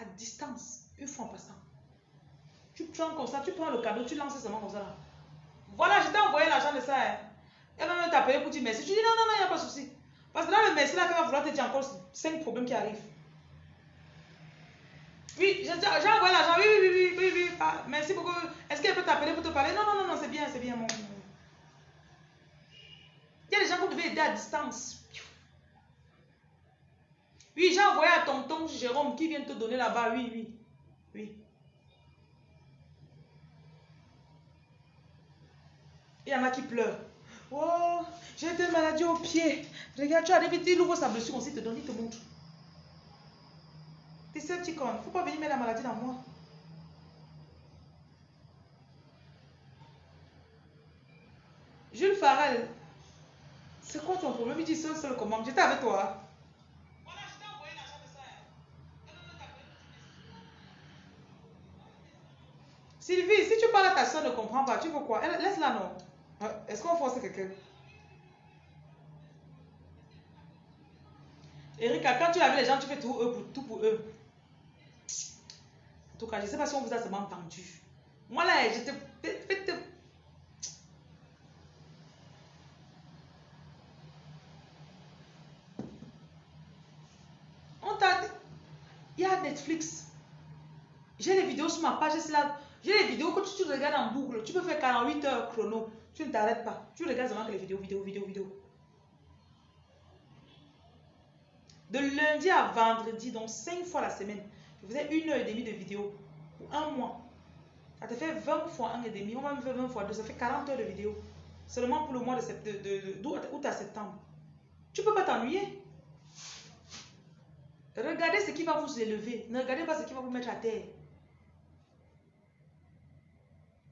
Speaker 1: À distance. Une fois en passant. Tu prends comme ça, tu prends le cadeau, tu lances seulement comme ça. là. Voilà, je t'ai envoyé l'argent de ça. hein. Elle va même t'appeler pour dire merci. Tu dis non, non, non, il n'y a pas de souci. Parce que là, le merci, là, qu'elle va vouloir te dire encore 5 problèmes qui arrivent. Oui, j'ai envoyé l'argent. Oui, oui, oui, oui, oui, oui. Ah, merci beaucoup. Est-ce qu'elle peut t'appeler pour te parler? Non, non, non, non, c'est bien, c'est bien, mon. Il y a des gens que vous devez aider à distance. Oui, j'ai envoyé à tonton Jérôme qui vient te donner là-bas. Oui, oui, oui. Il y en a qui pleurent. Oh, j'ai été maladie au pied. Regarde, tu arrives, il ouvre sa blessure, on s'il te donne, il te montre. Decepticon, il ne faut pas venir mettre la maladie dans moi. Jules Farrell, c'est quoi ton problème? Il dit seul, seul comment J'étais avec toi. Sylvie, si tu parles à ta soeur, ne comprend pas, tu veux quoi? Laisse-la, non Euh, Est-ce qu'on force quelqu'un? Erika, quand tu as vu les gens, tu fais tout, eux pour, tout pour eux. En tout cas, je ne sais pas si on vous a seulement entendu. Moi là, fais- faites- On t'a. Il y a Netflix. J'ai les vidéos sur ma page, c'est là. J'ai les vidéos que tu, regardes en boucle. Tu peux faire 48 heures chrono. Tu ne t'arrêtes pas. Tu regardes seulement que les vidéos, vidéos, vidéos, vidéos. De lundi à vendredi, donc 5 fois la semaine, je faisais une heure et demie de vidéos pour un mois. Ça te fait 20 fois 1 et demi, on va me faire 20 fois 2, ça fait 40 heures de vidéos. Seulement pour le mois de, de, août à septembre. Tu peux pas t'ennuyer. Regardez ce qui va vous élever. Ne regardez pas ce qui va vous mettre à terre.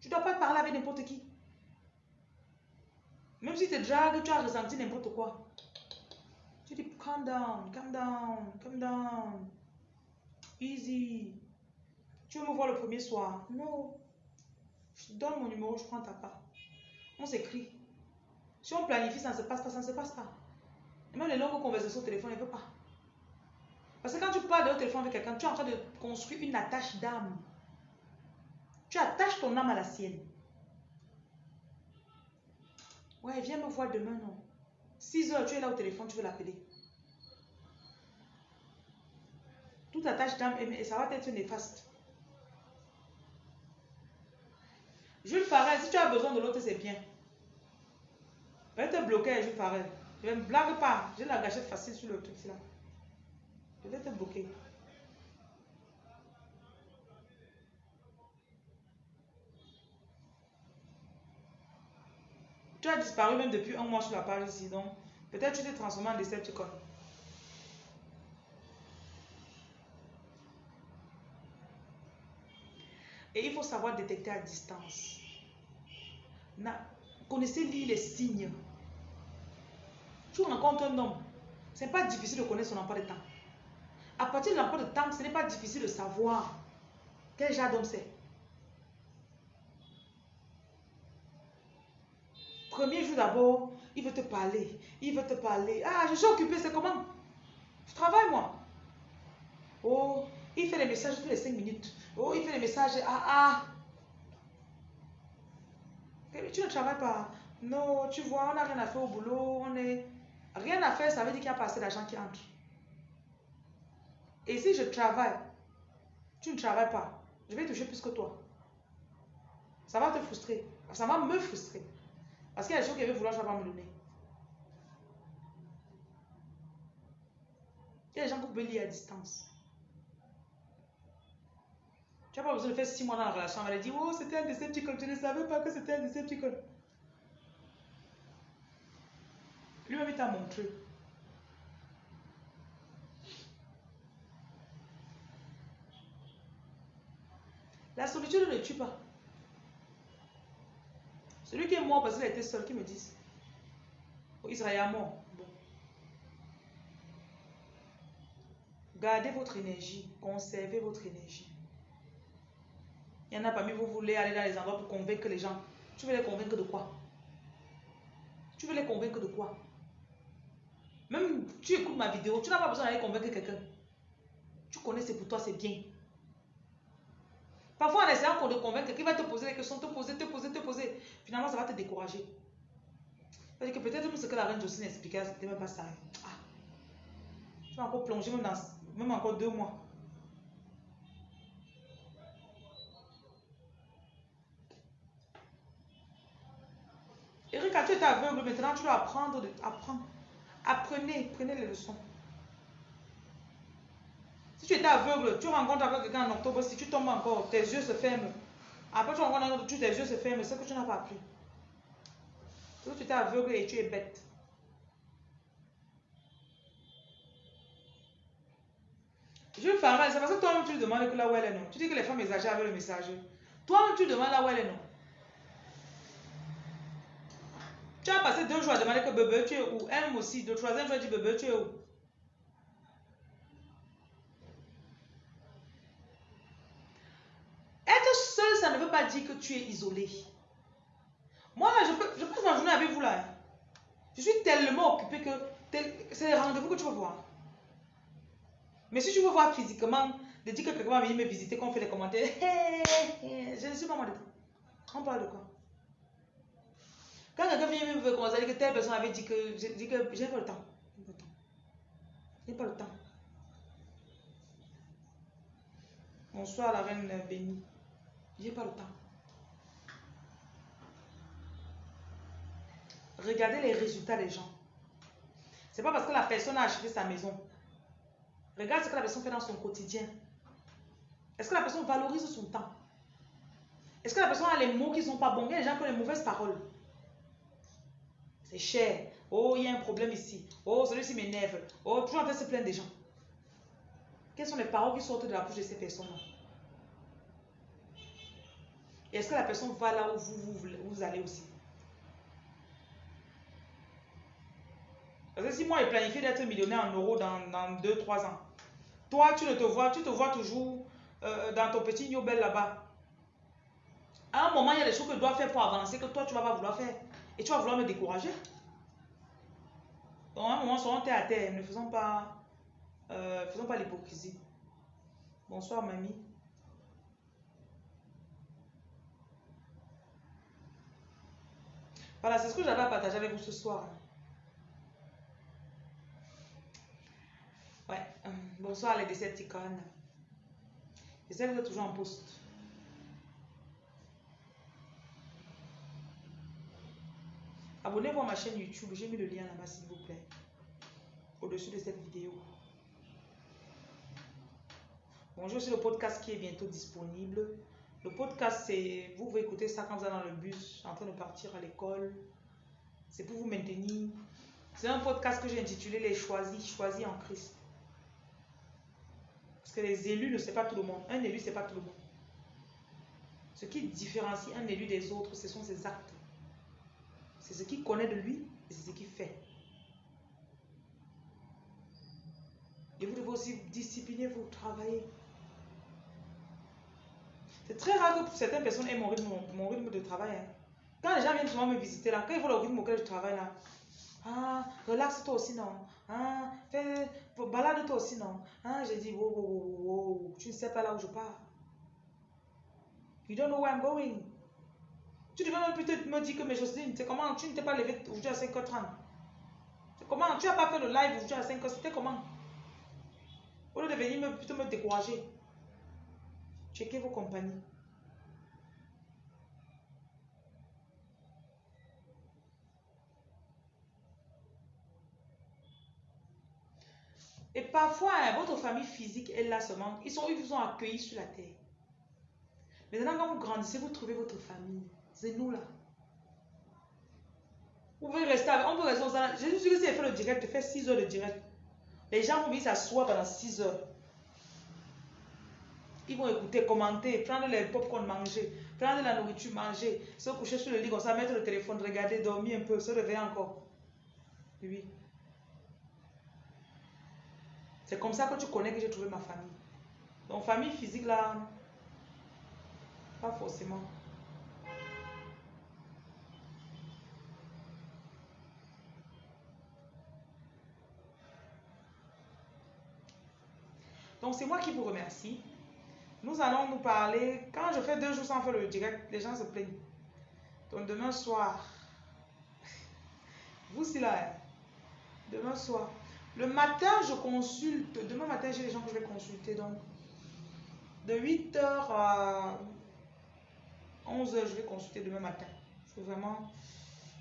Speaker 1: Tu ne dois pas parler avec n'importe qui. Même si tu te dragues, tu as ressenti n'importe quoi. Tu dis, calm down, calm down, calm down. Easy. Tu veux me voir le premier soir? Non. Je te donne mon numéro, je prends ta part. On s'écrit. Si on planifie, ça ne se passe pas, ça ne se passe pas. Et même les longues conversations au téléphone, ne veut pas. Parce que quand tu parles au téléphone avec quelqu'un, tu es en train de construire une attache d'âme. Tu attaches ton âme à la sienne. Ouais, viens me voir demain, non. 6 heures, tu es là au téléphone, tu veux l'appeler. Toute attache d'âme, et et ça va être néfaste. Jules Farel, si tu as besoin de l'autre, c'est bien. Je vais te bloquer, Jules Farel. Je ne blague pas. J'ai la gâchette facile sur le truc là. Je vais te bloquer. Disparu même depuis un mois sur la page ici, donc peut-être tu t'es transformé en Decepticon. Et il faut savoir détecter à distance. connaissez lire les signes. Tu rencontres un homme, ce n'est pas difficile de connaître son emploi de temps. À partir de l'emploi de temps, ce n'est pas difficile de savoir quel genre d'homme c'est. Premier jour d'abord, il veut te parler. Il veut te parler. Ah, je suis occupé, c'est comment? Je travaille, moi. Oh, il fait des messages tous les 5 minutes. Oh, il fait des messages. Ah, ah. Tu ne travailles pas. Non, tu vois, on n'a rien à faire au boulot. On est... Rien à faire, ça veut dire qu'il y a pas assez d'argent qui entre. Et si je travaille, tu ne travailles pas, je vais toucher plus que toi. Ça va te frustrer. Ça va me frustrer. Parce qu'il y a des choses qu'il veut vouloir, vais pas me donner. Il y a des gens qui peuvent lire à distance. Tu n'as pas besoin de faire six mois dans la relation. Elle a dit, oh, c'était un Decepticon. Tu ne savais pas que c'était un Decepticon. Lui-même, il t'a montré. La solitude ne tue pas. Celui qui est mort parce qu'il a été seul, qui me dit oh, Israël mort. Bon. Gardez votre énergie, conservez votre énergie. Il y en a parmi vous, vous voulez aller dans les endroits pour convaincre les gens. Tu veux les convaincre de quoi? Tu veux les convaincre de quoi? Même tu écoutes ma vidéo, tu n'as pas besoin d'aller convaincre quelqu'un. Tu connais, c'est pour toi, c'est bien. Parfois, en essayant de convaincre, qui va te poser des questions, te poser, te poser, te poser. Finalement, ça va te décourager. Parce que peut-être même ce que la reine Jocelyne expliquait, c'était même pas ça. Ah. Tu vas encore plonger même, encore deux mois. Erika, tu es aveugle, maintenant tu dois apprendre, apprendre. Apprenez, prenez les leçons. Tu étais aveugle, tu rencontres quelqu'un en octobre, si tu tombes encore, tes yeux se ferment. Après, tu rencontres un autre, tes yeux se ferment, c'est que tu n'as pas appris. Si tu étais aveugle et tu es bête. Je vais faire c'est parce que toi-même tu lui demandes que là où elle est non. Tu dis que les femmes exagèrent avec le messager. Toi-même tu demandes là où elle est non. Tu as passé deux jours à demander que bébé tu es où? Elle aussi, le troisième jour, elle dit bébé tu es où Être seul, ça ne veut pas dire que tu es isolé. Moi, je, peux, je passe journée avec vous là. Je suis tellement occupée que c'est les rendez-vous que tu veux voir. Mais si tu veux voir physiquement, de dire que quelqu'un va venir me visiter, qu'on fait des commentaires, [LAUGHS] je ne suis pas moi. On parle de quoi? Quand quelqu'un vient me à dire que telle personne avait dit que, je dis que j'ai pas le temps. J'ai pas le temps. Bonsoir la reine bénie. J'ai pas le temps. Regardez les résultats des gens. C'est pas parce que la personne a acheté sa maison. Regarde ce que la personne fait dans son quotidien. Est-ce que la personne valorise son temps? Est-ce que la personne a les mots qui ne sont pas bons? Il y a des gens qui ont les mauvaises paroles. C'est cher. Oh, il y a un problème ici. Oh, celui-ci m'énerve. Oh, toujours en train de se plaindre des gens. Quelles sont les paroles qui sortent de la bouche de ces personnes-là? Est-ce que la personne va là où vous, vous, allez aussi? Parce que si moi, je planifie d'être millionnaire en euros dans, dans 2-3 ans, toi, tu ne te vois, tu te vois toujours euh, dans ton petit Nobel là-bas. À un moment, il y a des choses que tu dois faire pour avancer que toi, tu ne vas pas vouloir faire. Et tu vas vouloir me décourager. Donc, à un moment, soyons terre à terre. Ne faisons pas, euh, faisons pas l'hypocrisie. Bonsoir, mamie. Voilà, c'est ce que j'avais à partager avec vous ce soir. Ouais, euh, bonsoir les Decepticons. J'essaie d'être toujours en poste. Abonnez-vous à ma chaîne YouTube. J'ai mis le lien là-bas, s'il vous plaît. Au-dessus de cette vidéo. Bonjour, c'est le podcast qui est bientôt disponible. Le podcast, c'est... Vous pouvez écouter ça quand vous êtes dans le bus, en train de partir à l'école. C'est pour vous maintenir. C'est un podcast que j'ai intitulé Les choisis, choisis en Christ. Parce que les élus ne sont pas tout le monde. Un élu, c'est pas tout le monde. Ce qui différencie un élu des autres, ce sont ses actes. C'est ce qu'il connaît de lui et c'est ce qu'il fait. Et vous devez aussi discipliner vous, travailler. C'est très rare que certaines personnes aient mon rythme, mon rythme de travail. Hein. Quand les gens viennent souvent me visiter là, quand ils voient le rythme auquel je travaille là, ah, relaxe-toi aussi, non. Ah, fais, balade-toi aussi, non? Ah, j'ai dit, wow, wow, wow, tu ne sais pas là où je pars. You don't know where I'm going. Tu devais même peut-être me dire que mes Jocelyne, c'est comment tu ne t'es pas levé aujourd'hui à 5h30. C'est comment Tu n'as pas fait le live aujourd'hui à 5h, c'était comment? Au lieu de venir me, plutôt me décourager. Checkez vos compagnies. Et parfois, hein, votre famille physique est là seulement. Ils, sont, ils vous ont accueillis sur la terre. Maintenant, quand vous grandissez, vous trouvez votre famille. C'est nous là. Vous pouvez rester avec, on peut rester vous avez fait le direct, fait 6 heures de direct. Les gens vont venir s'asseoir pendant 6 heures. Ils vont écouter, commenter, prendre les pop-corn, manger, prendre la nourriture, manger, se coucher sur le lit, comme ça, mettre le téléphone, regarder, dormir un peu, se réveiller encore. Oui. C'est comme ça que tu connais que j'ai trouvé ma famille. Donc, famille physique là, pas forcément. Donc, c'est moi qui vous remercie. Nous allons nous parler. Quand je fais deux jours sans faire le direct, les gens se plaignent. Donc, demain soir, [LAUGHS] vous, c'est là, hein. demain soir, le matin, je consulte. Demain matin, j'ai des gens que je vais consulter. Donc, de 8h à 11h, je vais consulter demain matin. C'est vraiment.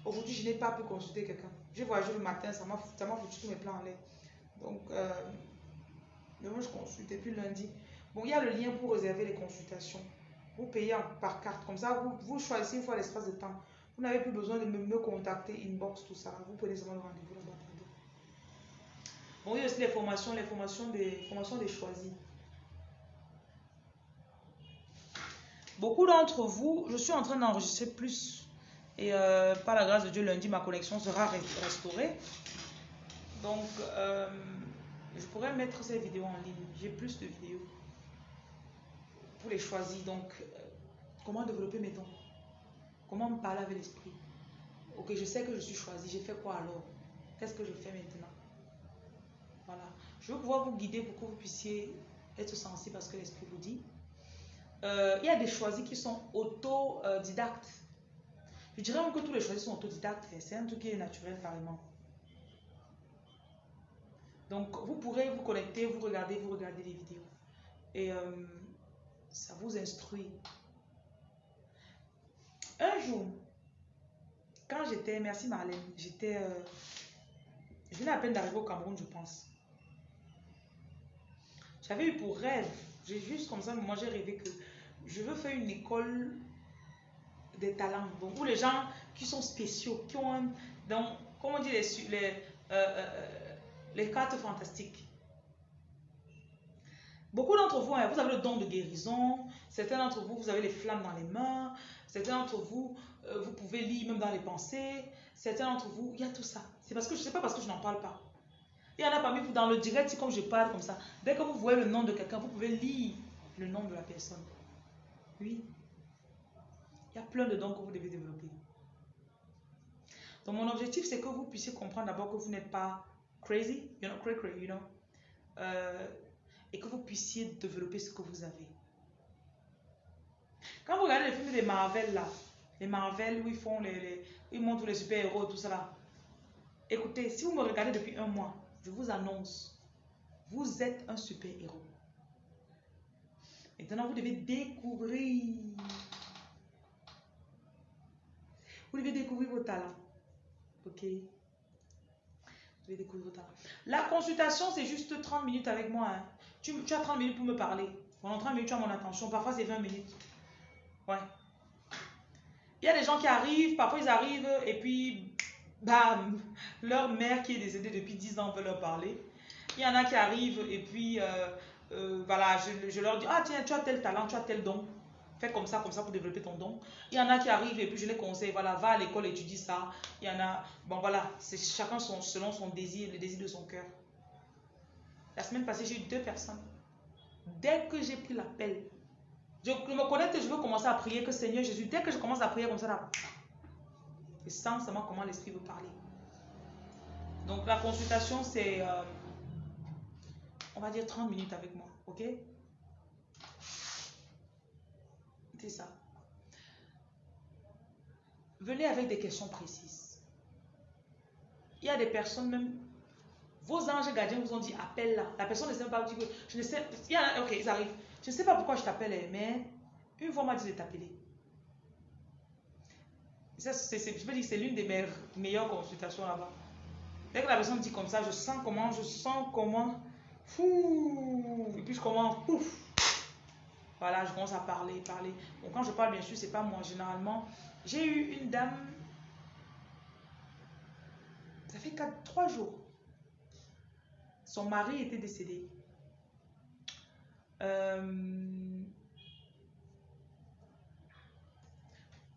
Speaker 1: Aujourd'hui, je n'ai pas pu consulter quelqu'un. J'ai voyagé le matin, ça m'a foutu tous mes plans en l'air. Donc, euh, demain, je consulte. Et puis lundi. Bon, il y a le lien pour réserver les consultations. Vous payez par carte. Comme ça, vous, vous choisissez une fois l'espace de temps. Vous n'avez plus besoin de me, me contacter, inbox, tout ça. Vous prenez seulement le rendez-vous là-bas. Bon, il a aussi les formations, les formations des, formations des choisis. Beaucoup d'entre vous, je suis en train d'enregistrer plus. Et euh, par la grâce de Dieu, lundi, ma connexion sera restaurée. Donc, euh, je pourrais mettre ces vidéos en ligne. J'ai plus de vidéos pour les choisir. Donc, euh, comment développer mes dons? Comment me parler avec l'esprit? Ok, je sais que je suis choisi. J'ai fait quoi alors? Qu'est-ce que je fais maintenant? Voilà. Je veux pouvoir vous guider pour que vous puissiez être sensible à ce que l'Esprit vous dit. Euh, il y a des choisis qui sont autodidactes. Je dirais même que tous les choisis sont autodidactes. C'est un truc qui est naturel carrément. Donc, vous pourrez vous connecter, vous regarder, vous regarder les vidéos. Et euh, ça vous instruit. Un jour, quand j'étais, merci Marlène, j'étais, euh, je venais à peine d'arriver au Cameroun, je pense. J'avais eu pour rêve, j'ai juste comme ça, moi j'ai rêvé que je veux faire une école des talents. Donc, où les gens qui sont spéciaux, qui ont donc, comment on dit les, les, euh, euh, les cartes fantastiques. Beaucoup d'entre vous, hein, vous avez le don de guérison. Certains d'entre vous, vous avez les flammes dans les mains. Certains d'entre vous, euh, vous pouvez lire même dans les pensées. Certains d'entre vous, il y a tout ça. C'est parce que je ne sais pas parce que je n'en parle pas. Il y en a parmi vous dans le direct, comme je parle comme ça. Dès que vous voyez le nom de quelqu'un, vous pouvez lire le nom de la personne. Oui. Il y a plein de dons que vous devez développer. Donc mon objectif, c'est que vous puissiez comprendre d'abord que vous n'êtes pas crazy, you're not crazy, you know, euh, et que vous puissiez développer ce que vous avez. Quand vous regardez les films des Marvel là, les Marvel où ils font les, ils montrent les super héros tout ça. Écoutez, si vous me regardez depuis un mois, je vous annonce, vous êtes un super-héros. Maintenant, vous devez découvrir. Vous devez découvrir vos talents. Ok? Vous devez découvrir vos talents. La consultation, c'est juste 30 minutes avec moi. Hein. Tu, tu, as 30 minutes pour me parler. Pendant 30 minutes, tu as mon attention. Parfois, c'est 20 minutes. Ouais. Il y a des gens qui arrivent, parfois ils arrivent et puis bam, leur mère qui est décédée depuis 10 ans veut leur parler. Il y en a qui arrivent et puis, euh, euh, voilà, je, je, leur dis, ah tiens, tu as tel talent, tu as tel don. Fais comme ça, comme ça pour développer ton don. Il y en a qui arrivent et puis je les conseille, voilà, va à l'école, étudie ça. Il y en a, bon voilà, c'est chacun son, selon son désir, le désir de son cœur. La semaine passée, j'ai eu deux personnes. Dès que j'ai pris l'appel, je me connais que je veux commencer à prier que Seigneur Jésus, dès que je commence à prier comme ça, là, et sans comment l'Esprit veut parler. Donc la consultation, c'est, euh, on va dire 30 minutes avec moi, ok? C'est ça. Venez avec des questions précises. Il y a des personnes même, vos anges gardiens vous ont dit appelle là. La personne ne sait pas je ne sais, il y a, ok, ils arrivent. Je ne sais pas pourquoi je t'appelle, mais une fois m'a dit de t'appeler. Ça, je peux dire c'est l'une des meilleures, consultations là-bas. Dès que la personne dit comme ça, je sens comment, je sens comment, fou, et puis je commence, pouf, voilà, je commence à parler, parler. Bon, quand je parle, bien sûr, c'est pas moi. Généralement, j'ai eu une dame, ça fait 4, 3 jours. Son mari était décédé. Euh,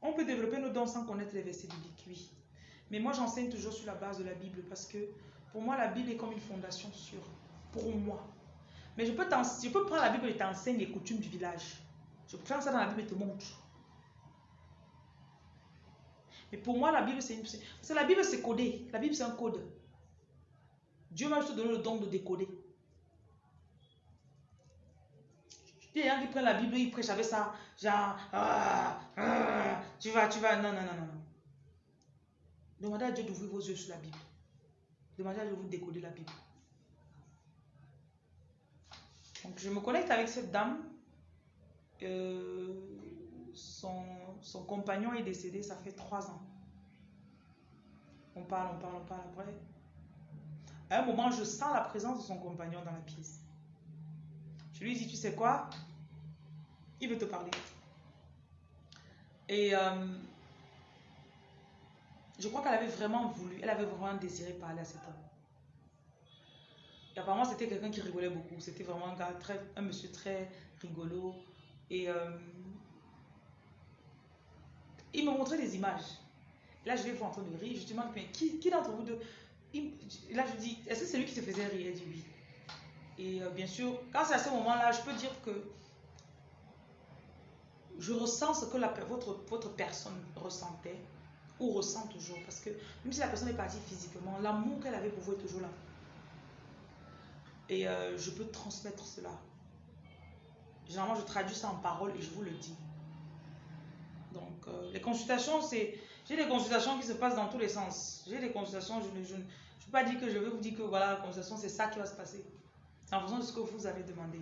Speaker 1: on peut développer nos dons sans connaître les versets bibliques, oui. Mais moi, j'enseigne toujours sur la base de la Bible parce que pour moi, la Bible est comme une fondation sûre. Pour moi. Mais je peux, prendre la Bible et t'enseigner les coutumes du village. Je prends ça dans la Bible et te montre. Mais pour moi, la Bible, c'est une... La Bible, c'est codé. La Bible, c'est un code. Dieu m'a juste donné le don de décoder. Il y a des gens qui prennent la Bible, ils prêchent avec ça. Genre, ah, ah, tu vas, tu vas. Non, non, non, non. Demandez à Dieu d'ouvrir vos yeux sur la Bible. Demandez à Dieu de vous décoder la Bible. Donc, je me connecte avec cette dame. Euh, son, son, compagnon est décédé, ça fait trois ans. On parle, on parle, on parle après. À un moment, je sens la présence de son compagnon dans la pièce. Lui dis, tu sais quoi? Il veut te parler. Et euh, je crois qu'elle avait vraiment voulu, elle avait vraiment désiré parler à cet homme. Et apparemment, c'était quelqu'un qui rigolait beaucoup. C'était vraiment un, gars monsieur très rigolo. Et euh, il me montrait des images. Là, je vais voir en train rire. Je demande, mais qui, qui d'entre vous deux? Là, je dis, est-ce que c'est lui qui se faisait rire? Il dit oui. Et euh, bien sûr, quand c'est à ce moment-là, je peux dire que je ressens ce que votre, votre personne ressentait ou ressent toujours. Parce que même si la personne est partie physiquement, l'amour qu'elle avait pour vous est toujours là. Et euh, je peux transmettre cela. Généralement, je traduis ça en parole et je vous le dis. Donc, euh, les consultations, c'est... J'ai des consultations qui se passent dans tous les sens. J'ai des consultations, je ne je, je, peux pas dire que je vais vous dire que voilà, la consultation, c'est ça qui va se passer. En fonction de ce que vous avez demandé.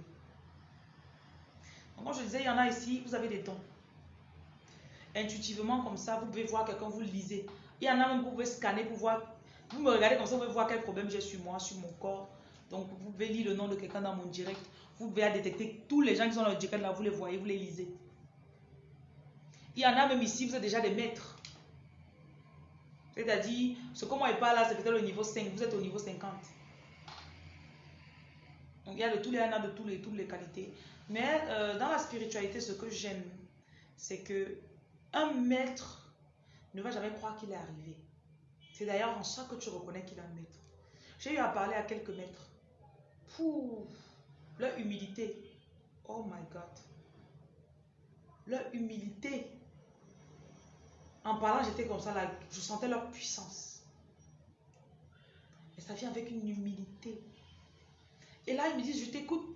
Speaker 1: Donc, comme je disais, il y en a ici, vous avez des dons. Intuitivement, comme ça, vous pouvez voir quelqu'un, vous lisez. Il y en a même, vous pouvez scanner pour voir. Vous me regardez comme ça, vous pouvez voir quel problème j'ai sur moi, sur mon corps donc, vous pouvez lire le nom de quelqu'un dans mon direct. Vous pouvez détecter tous les gens qui sont dans le direct là, vous les voyez, vous les lisez. Il y en a même ici, vous êtes déjà des maîtres. C'est-à-dire, ce que moi je parle là, c'est peut-être le niveau 5, vous êtes au niveau 50. Il y a de tous les, il y en a de tous les, toutes les qualités. Mais euh, dans la spiritualité, ce que j'aime, c'est que un maître ne va jamais croire qu'il est arrivé. C'est d'ailleurs en ça que tu reconnais qu'il est un maître. J'ai eu à parler à quelques maîtres leur humilité. Oh my God. Leur humilité. En parlant, j'étais comme ça, je sentais leur puissance. Et ça vient avec une humilité. Et là, ils me disent, je t'écoute.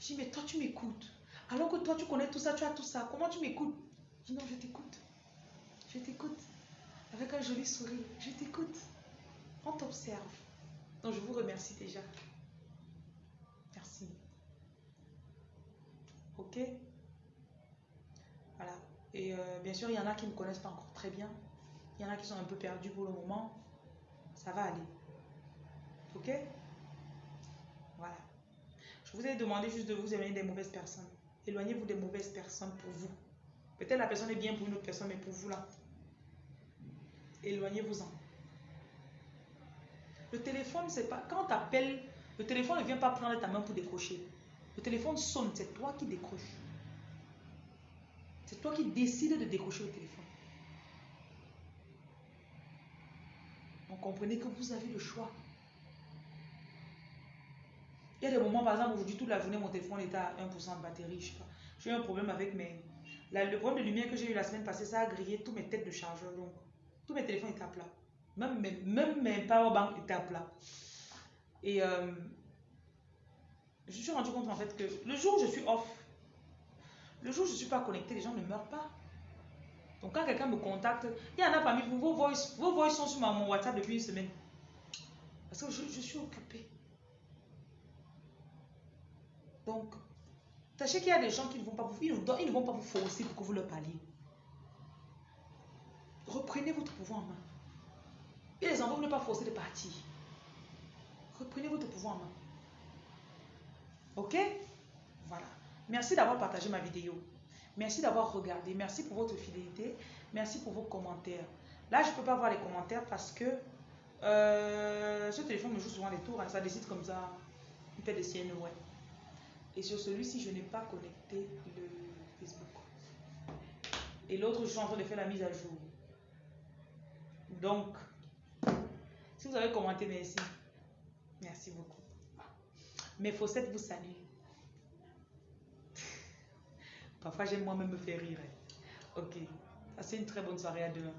Speaker 1: Je dis, mais toi, tu m'écoutes. Alors que toi, tu connais tout ça, tu as tout ça. Comment tu m'écoutes? Je dis, non, je t'écoute. Je t'écoute. Avec un joli sourire. Je t'écoute. On t'observe. Donc, je vous remercie déjà. Ok? Voilà. Et euh, bien sûr, il y en a qui ne me connaissent pas encore très bien. Il y en a qui sont un peu perdus pour le moment. Ça va aller. Ok? Je vous ai demandé juste de vous éloigner des mauvaises personnes. Éloignez-vous des mauvaises personnes pour vous. Peut-être la personne est bien pour une autre personne, mais pour vous là. Éloignez-vous-en. Le téléphone, c'est pas. Quand tu appelles, le téléphone ne vient pas prendre ta main pour décrocher. Le téléphone sonne, c'est toi qui décroches. C'est toi qui décides de décrocher le téléphone. Donc comprenez que vous avez le choix. Il y a des moments, par exemple, aujourd'hui, toute la journée, mon téléphone était à 1% de batterie. J'ai eu un problème avec mes. le problème de lumière que j'ai eu la semaine passée, ça a grillé toutes mes têtes de chargeur. Donc, tous mes téléphones étaient à plat. Même mes, même mes powerbanks étaient à plat. Et euh, je suis rendu compte en fait que le jour où je suis off, le jour où je ne suis pas connecté, les gens ne meurent pas. Donc quand quelqu'un me contacte, il y en a parmi vous, vos voix, vos sont sur mon WhatsApp depuis une semaine. Parce que je, je suis occupé. Donc, sachez qu'il y a des gens qui ne vont pas vous, ils ne vont pas vous forcer pour que vous leur parliez. Reprenez votre pouvoir en main. Et les enfants ne pas forcer de partir. Reprenez votre pouvoir en main. Ok? Voilà. Merci d'avoir partagé ma vidéo. Merci d'avoir regardé. Merci pour votre fidélité. Merci pour vos commentaires. Là, je ne peux pas voir les commentaires parce que euh, ce téléphone me joue souvent des tours. Hein. ça décide comme ça. Il fait des siennes, ouais. Et sur celui-ci, je n'ai pas connecté le Facebook. Et l'autre, je suis en train de faire la mise à jour. Donc, si vous avez commenté, merci. Merci beaucoup. Mes faussettes vous saluent. Parfois, j'aime moi-même me faire rire. Ok. Passez une très bonne soirée à demain.